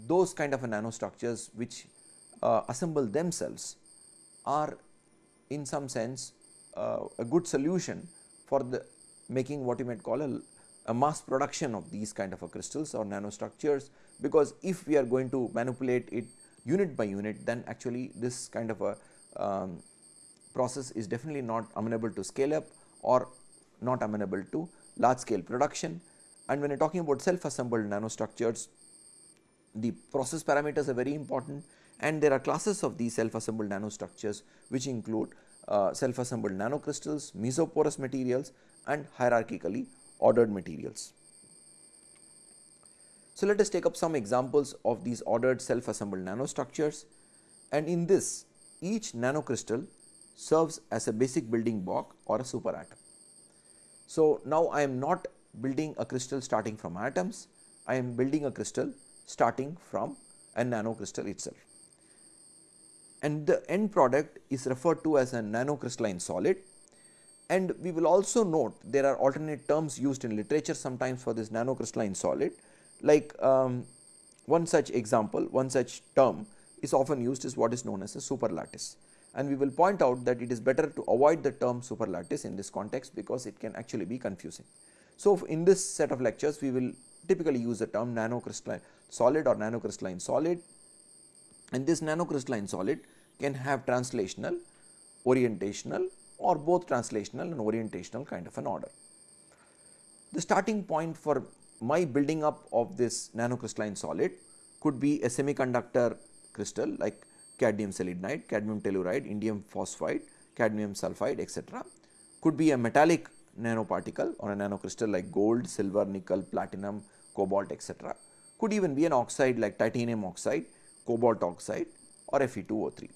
those kind of nanostructures which uh, assemble themselves are in some sense uh, a good solution for the making what you might call a, a mass production of these kind of crystals or nanostructures because if we are going to manipulate it unit by unit then actually this kind of a um, process is definitely not amenable to scale up or not amenable to large scale production. And when you are talking about self assembled nanostructures, the process parameters are very important and there are classes of these self assembled nanostructures which include uh, self assembled nanocrystals, mesoporous materials and hierarchically ordered materials. So, let us take up some examples of these ordered self assembled nanostructures and in this each nanocrystal serves as a basic building block or a superatom. So, now I am not building a crystal starting from atoms, I am building a crystal starting from a nanocrystal itself. And the end product is referred to as a nanocrystalline solid and we will also note there are alternate terms used in literature sometimes for this nanocrystalline solid like um, one such example, one such term is often used is what is known as a superlattice and we will point out that it is better to avoid the term superlattice in this context because it can actually be confusing. So, in this set of lectures we will typically use the term nanocrystalline solid or nanocrystalline solid and this nanocrystalline solid can have translational, orientational or both translational and orientational kind of an order. The starting point for my building up of this nanocrystalline solid could be a semiconductor crystal like cadmium selenide, cadmium telluride, indium phosphide, cadmium sulphide etc. Could be a metallic nanoparticle or a nanocrystal like gold, silver, nickel, platinum, cobalt etc. Could even be an oxide like titanium oxide, cobalt oxide or Fe2O3.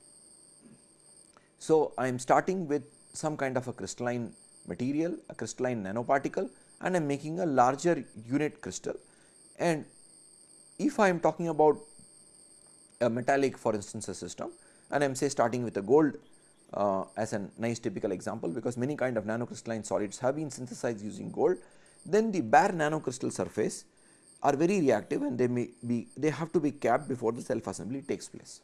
So, I am starting with some kind of a crystalline material, a crystalline nanoparticle and I am making a larger unit crystal and if I am talking about a metallic for instance a system and I am say starting with a gold uh, as a nice typical example because many kind of nanocrystalline solids have been synthesized using gold, then the bare nanocrystal surface are very reactive and they may be they have to be capped before the self assembly takes place.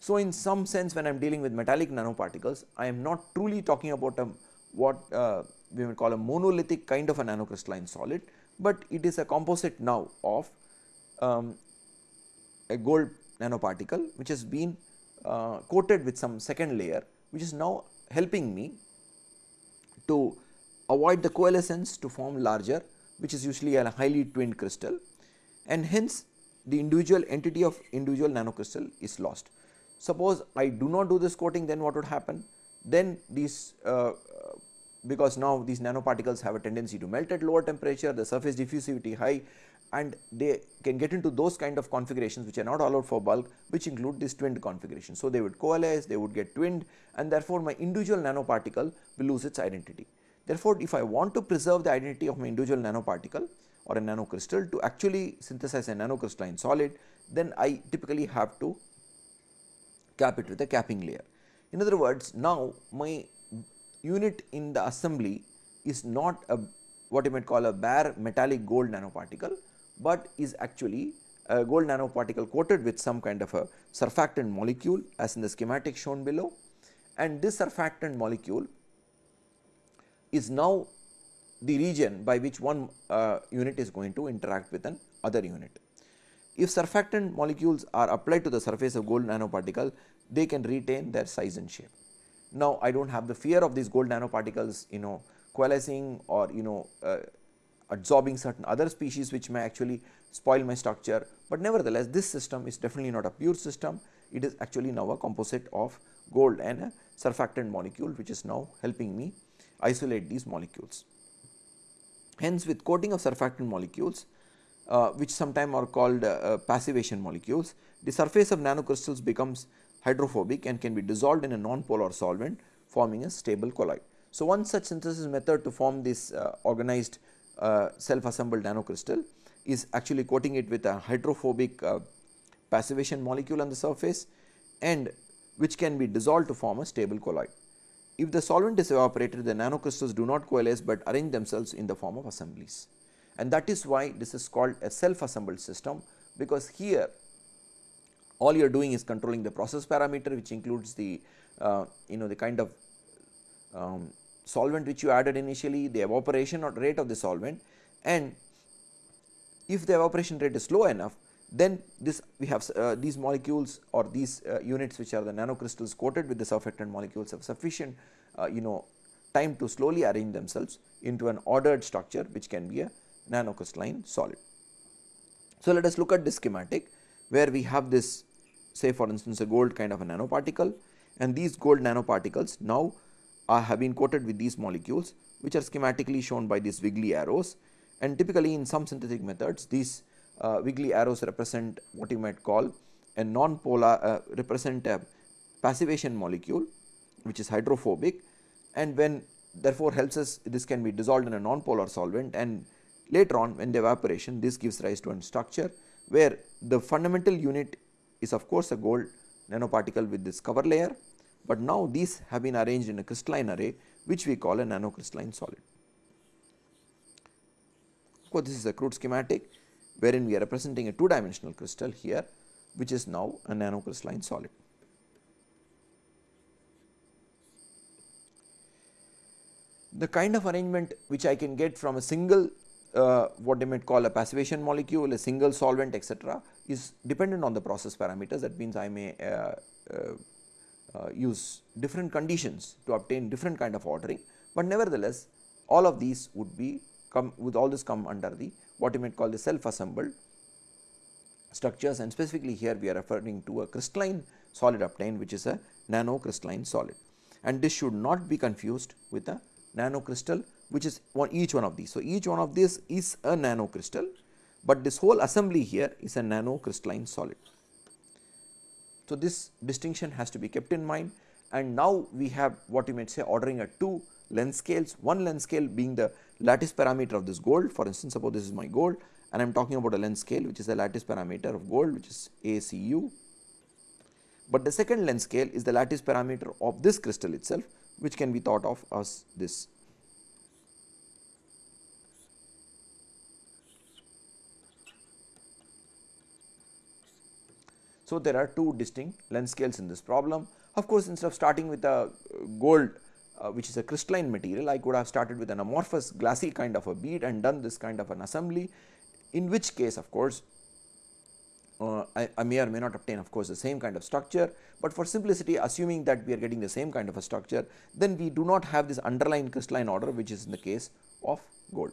So, in some sense when I am dealing with metallic nanoparticles I am not truly talking about a what uh, we will call a monolithic kind of a nanocrystalline solid, but it is a composite now of um, a gold nanoparticle which has been uh, coated with some second layer which is now helping me to avoid the coalescence to form larger which is usually a highly twinned crystal and hence the individual entity of individual nanocrystal is lost. Suppose I do not do this coating then what would happen? Then these uh, because now these nanoparticles have a tendency to melt at lower temperature, the surface diffusivity high and they can get into those kind of configurations which are not allowed for bulk which include this twinned configuration. So, they would coalesce, they would get twinned and therefore, my individual nanoparticle will lose its identity. Therefore, if I want to preserve the identity of my individual nanoparticle or a nanocrystal to actually synthesize a nanocrystalline solid, then I typically have to cap it with a capping layer. In other words, now my unit in the assembly is not a what you might call a bare metallic gold nanoparticle, but is actually a gold nanoparticle coated with some kind of a surfactant molecule as in the schematic shown below and this surfactant molecule is now the region by which one uh, unit is going to interact with an other unit. If surfactant molecules are applied to the surface of gold nanoparticle, they can retain their size and shape. Now, I do not have the fear of these gold nanoparticles you know coalescing or you know uh, absorbing certain other species which may actually spoil my structure, but nevertheless this system is definitely not a pure system, it is actually now a composite of gold and a surfactant molecule which is now helping me isolate these molecules. Hence with coating of surfactant molecules uh, which sometimes are called uh, uh, passivation molecules, the surface of nanocrystals becomes hydrophobic and can be dissolved in a non-polar solvent forming a stable colloid. So, one such synthesis method to form this uh, organized uh, self assembled nanocrystal is actually coating it with a hydrophobic uh, passivation molecule on the surface and which can be dissolved to form a stable colloid. If the solvent is evaporated the nanocrystals do not coalesce, but arrange themselves in the form of assemblies and that is why this is called a self assembled system because here all you are doing is controlling the process parameter which includes the uh, you know the kind of um, solvent which you added initially, the evaporation or rate of the solvent and if the evaporation rate is low enough then this we have uh, these molecules or these uh, units which are the nanocrystals coated with the surfactant molecules have sufficient uh, you know time to slowly arrange themselves into an ordered structure which can be a nanocrystalline solid. So, let us look at this schematic where we have this say for instance a gold kind of a nanoparticle and these gold nanoparticles now are have been coated with these molecules which are schematically shown by these wiggly arrows. And typically in some synthetic methods these uh, wiggly arrows represent what you might call a non-polar uh, represent a passivation molecule which is hydrophobic. And when therefore helps us this can be dissolved in a non-polar solvent and later on when the evaporation this gives rise to a structure where the fundamental unit is of course a gold nanoparticle with this cover layer but now these have been arranged in a crystalline array which we call a nanocrystalline solid. Of course, this is a crude schematic wherein we are representing a two dimensional crystal here which is now a nanocrystalline solid. The kind of arrangement which I can get from a single uh, what they might call a passivation molecule, a single solvent etc., is dependent on the process parameters. That means I may uh, uh, uh, use different conditions to obtain different kind of ordering, but nevertheless all of these would be come with all this come under the what you might call the self assembled structures. And specifically here we are referring to a crystalline solid obtained which is a nanocrystalline solid. And this should not be confused with a nanocrystal which is one each one of these. So, each one of these is a nanocrystal, but this whole assembly here is a nanocrystalline solid. So, this distinction has to be kept in mind and now we have what you might say ordering at two length scales, one length scale being the lattice parameter of this gold for instance suppose this is my gold and I am talking about a length scale which is the lattice parameter of gold which is ACU. But the second length scale is the lattice parameter of this crystal itself which can be thought of as this. So, there are two distinct length scales in this problem. Of course, instead of starting with a gold uh, which is a crystalline material, I could have started with an amorphous glassy kind of a bead and done this kind of an assembly, in which case of course, uh, I, I, may or may not obtain of course the same kind of structure, but for simplicity assuming that we are getting the same kind of a structure, then we do not have this underlying crystalline order which is in the case of gold.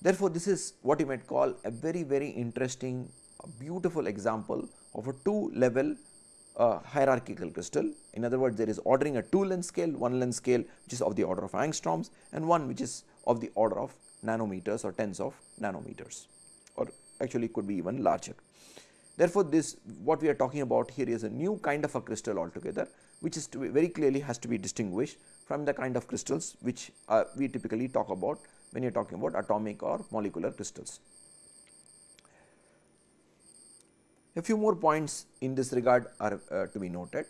Therefore, this is what you might call a very very interesting beautiful example of a two level uh, hierarchical crystal. In other words, there is ordering a two length scale, one length scale which is of the order of angstroms and one which is of the order of nanometers or tens of nanometers or actually could be even larger. Therefore, this what we are talking about here is a new kind of a crystal altogether which is to be very clearly has to be distinguished from the kind of crystals which uh, we typically talk about when you are talking about atomic or molecular crystals. A few more points in this regard are uh, to be noted.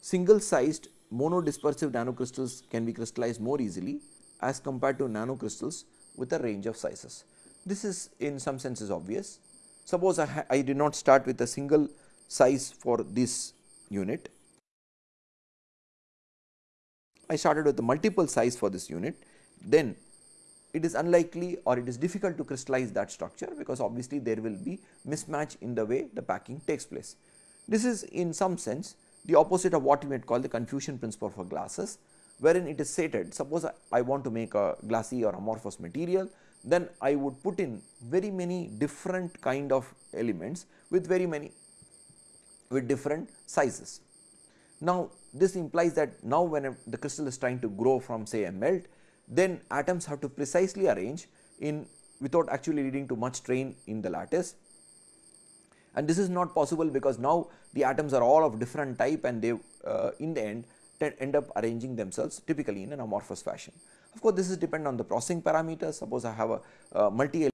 Single sized monodispersive nanocrystals can be crystallized more easily as compared to nanocrystals with a range of sizes. This is in some senses obvious. Suppose I, I did not start with a single size for this unit. I started with a multiple size for this unit, then it is unlikely or it is difficult to crystallize that structure because obviously there will be mismatch in the way the packing takes place. This is in some sense the opposite of what you might call the confusion principle for glasses wherein it is stated suppose I, want to make a glassy or amorphous material then I would put in very many different kind of elements with very many with different sizes. Now this implies that now when the crystal is trying to grow from say a melt then atoms have to precisely arrange in without actually leading to much strain in the lattice and this is not possible because now the atoms are all of different type and they uh, in the end end up arranging themselves typically in an amorphous fashion. Of course, this is dependent on the processing parameters suppose I have a uh, multi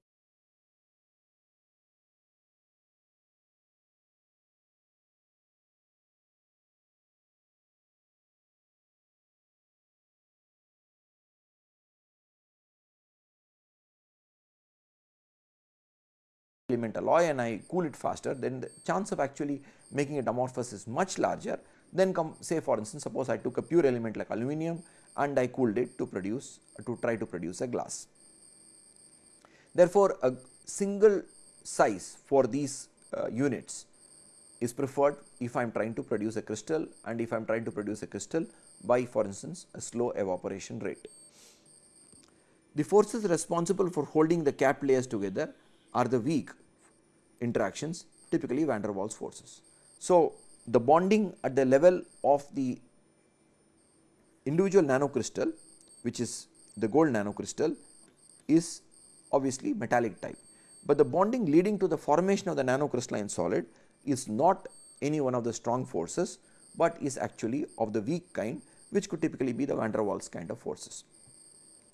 element alloy and I cool it faster then the chance of actually making it amorphous is much larger then come say for instance suppose I took a pure element like aluminum and I cooled it to produce to try to produce a glass. Therefore, a single size for these uh, units is preferred if I am trying to produce a crystal and if I am trying to produce a crystal by for instance a slow evaporation rate. The forces responsible for holding the cap layers together are the weak interactions typically van der Waals forces. So, the bonding at the level of the individual nanocrystal which is the gold nanocrystal is obviously metallic type, but the bonding leading to the formation of the nanocrystalline solid is not any one of the strong forces, but is actually of the weak kind which could typically be the van der Waals kind of forces.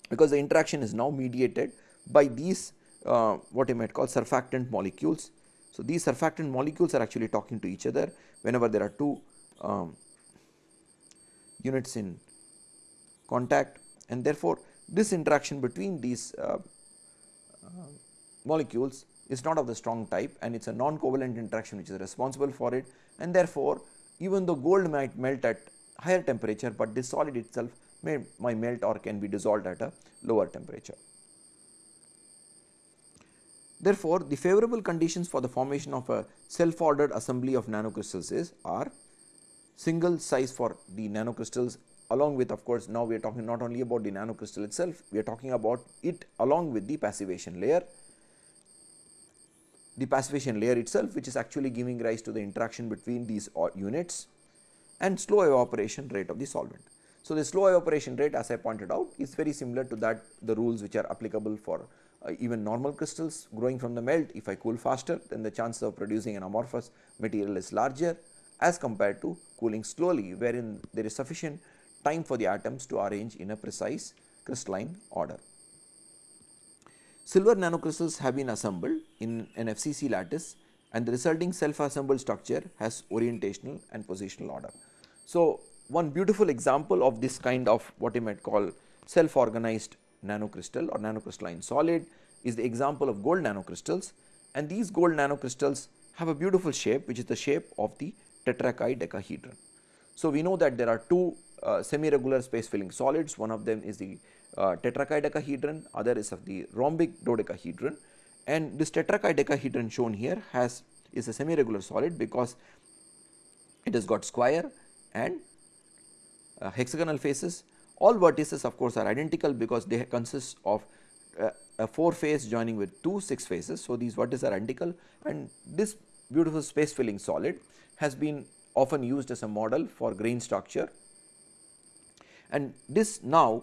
Because the interaction is now mediated by these uh, what you might call surfactant molecules. So, these surfactant molecules are actually talking to each other whenever there are two um, units in contact and therefore, this interaction between these uh, uh, molecules is not of the strong type and it is a non-covalent interaction which is responsible for it and therefore, even though gold might melt at higher temperature, but this solid itself may, may melt or can be dissolved at a lower temperature. Therefore, the favorable conditions for the formation of a self ordered assembly of nanocrystals is are single size for the nanocrystals along with of course, now we are talking not only about the nanocrystal itself, we are talking about it along with the passivation layer. The passivation layer itself which is actually giving rise to the interaction between these units and slow evaporation rate of the solvent. So, the slow evaporation rate as I pointed out is very similar to that the rules which are applicable for uh, Uh, even normal crystals growing from the melt if I cool faster then the chances of producing an amorphous material is larger as compared to cooling slowly wherein there is sufficient time for the atoms to arrange in a precise crystalline order. silver nanocrystals have been assembled in an FCC lattice and the resulting self assembled structure has orientational and positional order. So, one beautiful example of this kind of what you might call self organized nanocrystal or nanocrystalline solid is the example of gold nanocrystals. And these gold nanocrystals have a beautiful shape which is the shape of the tetrachi So, we know that there are two uh, semi regular space filling solids. One of them is the uh, tetrakaidecahedron other is of the rhombic dodecahedron. And this tetrakaidecahedron shown here has is a semi regular solid because it has got square and uh, hexagonal faces all vertices of course are identical because they consist of uh, a 4 face joining with 2 6 faces. So, these vertices are identical and this beautiful space filling solid has been often used as a model for grain structure and this now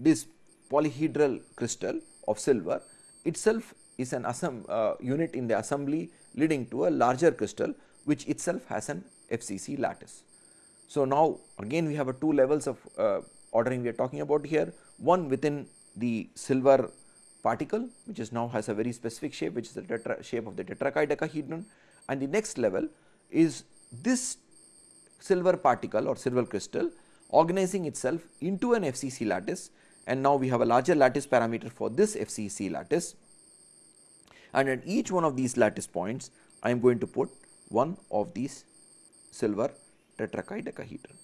this polyhedral crystal of silver itself is an uh, unit in the assembly leading to a larger crystal which itself has an FCC lattice. So, now again we have a two levels of uh, ordering we are talking about here. One within the silver particle which is now has a very specific shape which is the tetra shape of the tetrakaidecahedron and the next level is this silver particle or silver crystal organizing itself into an FCC lattice. And now we have a larger lattice parameter for this FCC lattice. And at each one of these lattice points I am going to put one of these silver tetrakaidecahedron.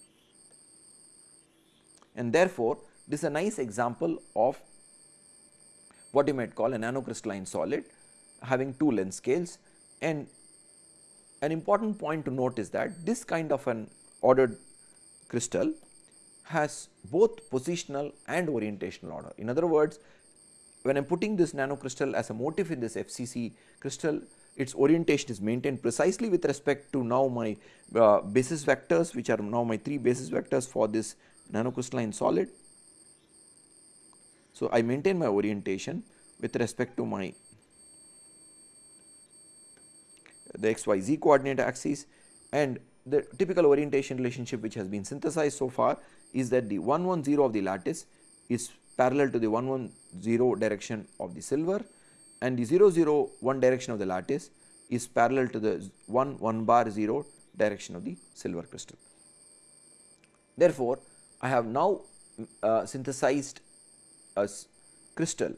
And therefore, this is a nice example of what you might call a nanocrystalline solid having two length scales and an important point to note is that this kind of an ordered crystal has both positional and orientational order. In other words, when I am putting this nanocrystal as a motif in this FCC crystal, its orientation is maintained precisely with respect to now my uh, basis vectors which are now my 3 basis vectors for this nanocrystalline solid. So, I maintain my orientation with respect to my the xyz coordinate axis and the typical orientation relationship which has been synthesized so far is that the 110 of the lattice is parallel to the 110 direction of the silver and the 001 direction of the lattice is parallel to the 1 1 bar 0 direction of the silver crystal. Therefore, I have now uh, synthesized a crystal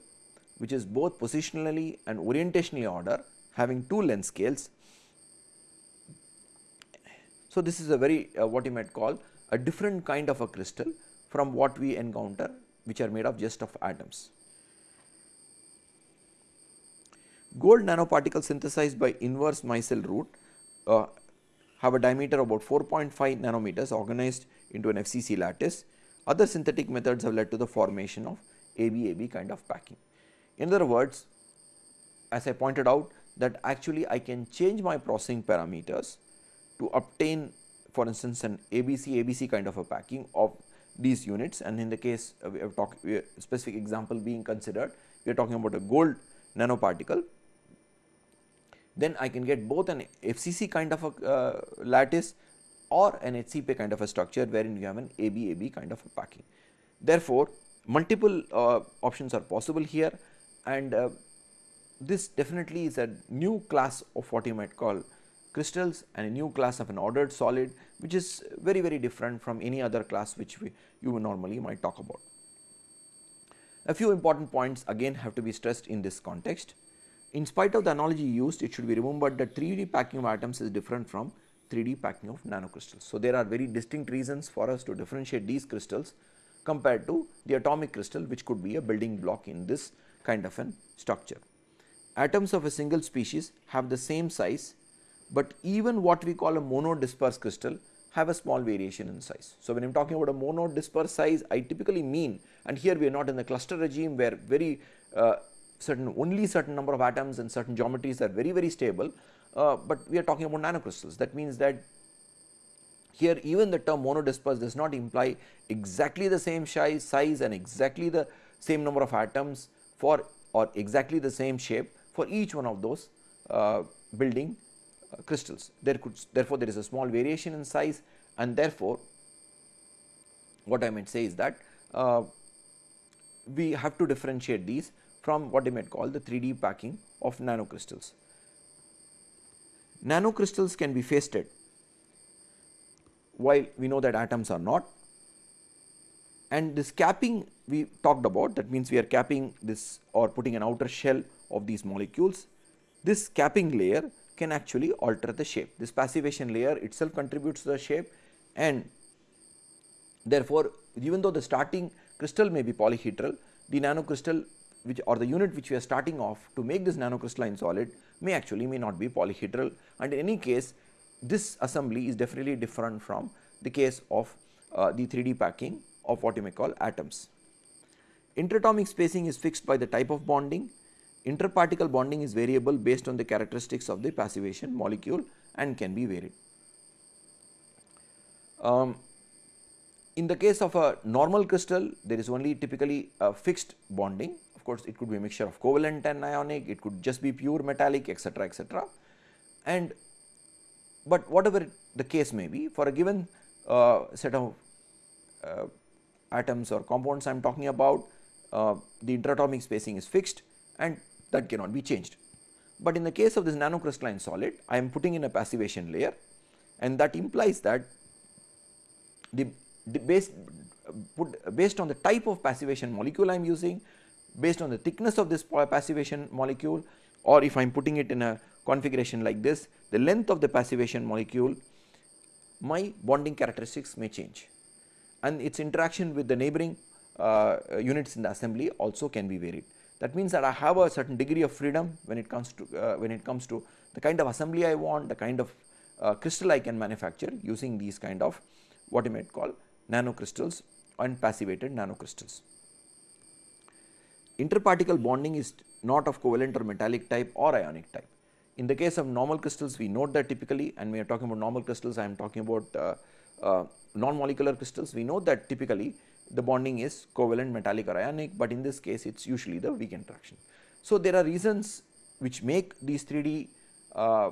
which is both positionally and orientationally order having two length scales. So, this is a very uh, what you might call a different kind of a crystal from what we encounter which are made of just of atoms. Gold nanoparticles synthesized by inverse micelle route uh, have a diameter about 4.5 nanometers organized into an FCC lattice. Other synthetic methods have led to the formation of ABAB kind of packing. In other words, as I pointed out that actually I can change my processing parameters to obtain for instance an ABC ABC kind of a packing of these units and in the case uh, we have talked specific example being considered we are talking about a gold nanoparticle then I can get both an FCC kind of a uh, lattice or an HCP kind of a structure wherein you have an ABAB kind of a packing. Therefore, multiple uh, options are possible here and uh, this definitely is a new class of what you might call crystals and a new class of an ordered solid which is very very different from any other class which we you normally might talk about. A few important points again have to be stressed in this context. In spite of the analogy used it should be remembered that 3D packing of atoms is different from 3D packing of nanocrystals. So, there are very distinct reasons for us to differentiate these crystals compared to the atomic crystal which could be a building block in this kind of an structure. Atoms of a single species have the same size but even what we call a monodisperse crystal have a small variation in size. So, when I am talking about a monodisperse size I typically mean and here we are not in the cluster regime where very uh, certain only certain number of atoms and certain geometries are very very stable, uh, but we are talking about nanocrystals that means that here even the term monodisperse does not imply exactly the same size, and exactly the same number of atoms for or exactly the same shape for each one of those uh, building uh, crystals. There could therefore, there is a small variation in size and therefore, what I might say is that uh, we have to differentiate these from what you might call the 3D packing of nanocrystals. Nanocrystals can be faceted while we know that atoms are not and this capping we talked about that means we are capping this or putting an outer shell of these molecules. This capping layer can actually alter the shape. This passivation layer itself contributes to the shape and therefore, even though the starting crystal may be polyhedral, the nanocrystal which or the unit which we are starting off to make this nanocrystalline solid may actually may not be polyhedral and in any case this assembly is definitely different from the case of uh, the 3D packing of what you may call atoms. Interatomic spacing is fixed by the type of bonding, interparticle bonding is variable based on the characteristics of the passivation molecule and can be varied. Um, in the case of a normal crystal there is only typically a fixed bonding of course it could be a mixture of covalent and ionic it could just be pure metallic etc etc and but whatever the case may be for a given uh, set of uh, atoms or compounds I am talking about uh, the interatomic spacing is fixed and that cannot be changed. But in the case of this nanocrystalline solid I am putting in a passivation layer and that implies that the, the base put based on the type of passivation molecule I am using based on the thickness of this passivation molecule or if I am putting it in a configuration like this the length of the passivation molecule my bonding characteristics may change and its interaction with the neighboring uh, units in the assembly also can be varied. That means that I have a certain degree of freedom when it comes to uh, when it comes to the kind of assembly I want, the kind of uh, crystal I can manufacture using these kind of what you might call nanocrystals and passivated nanocrystals. Interparticle bonding is not of covalent or metallic type or ionic type. In the case of normal crystals we note that typically and we are talking about normal crystals I am talking about uh, uh, non-molecular crystals we know that typically the bonding is covalent metallic or ionic, but in this case it is usually the weak interaction. So, there are reasons which make these 3D uh,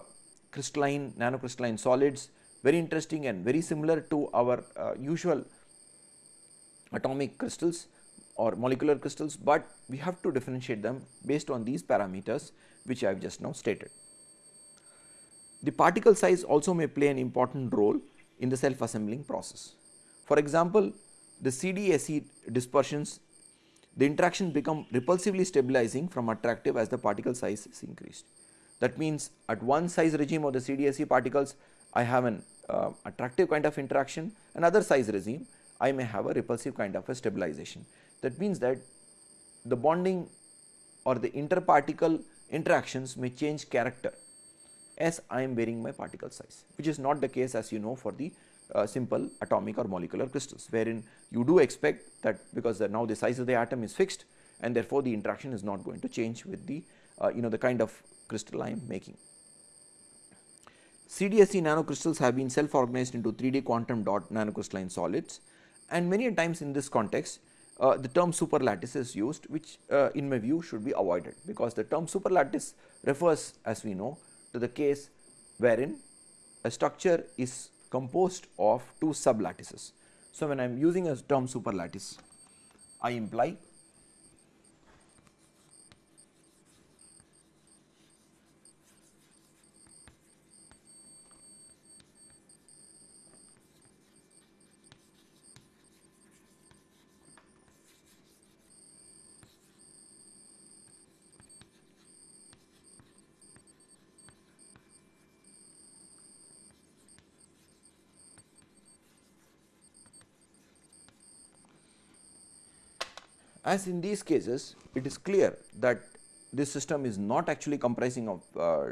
crystalline nanocrystalline solids very interesting and very similar to our uh, usual atomic crystals or molecular crystals, but we have to differentiate them based on these parameters which I have just now stated. The particle size also may play an important role in the self assembling process. For example, the CDSE dispersions the interaction become repulsively stabilizing from attractive as the particle size is increased. That means, at one size regime of the CDSE particles I have an uh, attractive kind of interaction another size regime I may have a repulsive kind of a stabilization. That means that the bonding or the interparticle interactions may change character as I am varying my particle size which is not the case as you know for the uh, simple atomic or molecular crystals wherein you do expect that because the now the size of the atom is fixed and therefore, the interaction is not going to change with the uh, you know the kind of crystal I am making. CDSE nanocrystals have been self organized into 3D quantum dot nanocrystalline solids and many times in this context uh, the term superlattice is used which uh, in my view should be avoided because the term superlattice refers as we know to the case wherein a structure is composed of two sublattices. So, when I am using a term superlattice, I imply As in these cases it is clear that this system is not actually comprising of uh,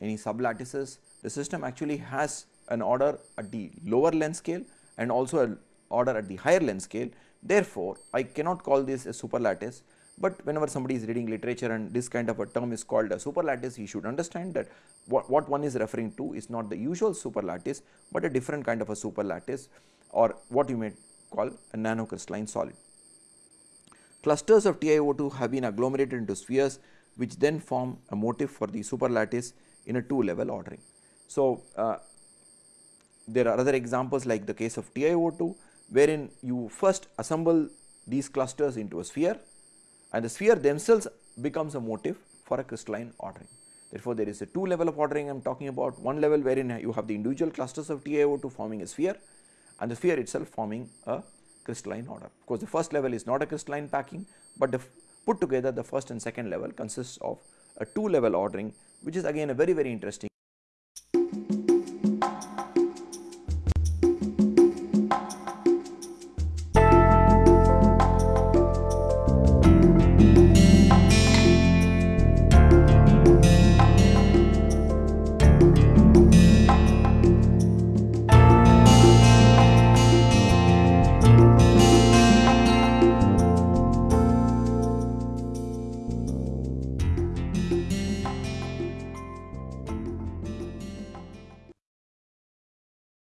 any sublattices, the system actually has an order at the lower length scale and also an order at the higher length scale. Therefore, I cannot call this a superlattice, but whenever somebody is reading literature and this kind of a term is called a superlattice, he should understand that what, what one is referring to is not the usual superlattice, but a different kind of a superlattice or what you may call a nanocrystalline solid. Clusters of TiO2 have been agglomerated into spheres which then form a motif for the superlattice in a two level ordering. So, uh, there are other examples like the case of TiO2 wherein you first assemble these clusters into a sphere and the sphere themselves becomes a motif for a crystalline ordering. Therefore, there is a two level of ordering I am talking about one level wherein you have the individual clusters of TiO2 forming a sphere and the sphere itself forming a crystalline order. Of course, the first level is not a crystalline packing, but the put together the first and second level consists of a two level ordering which is again a very very interesting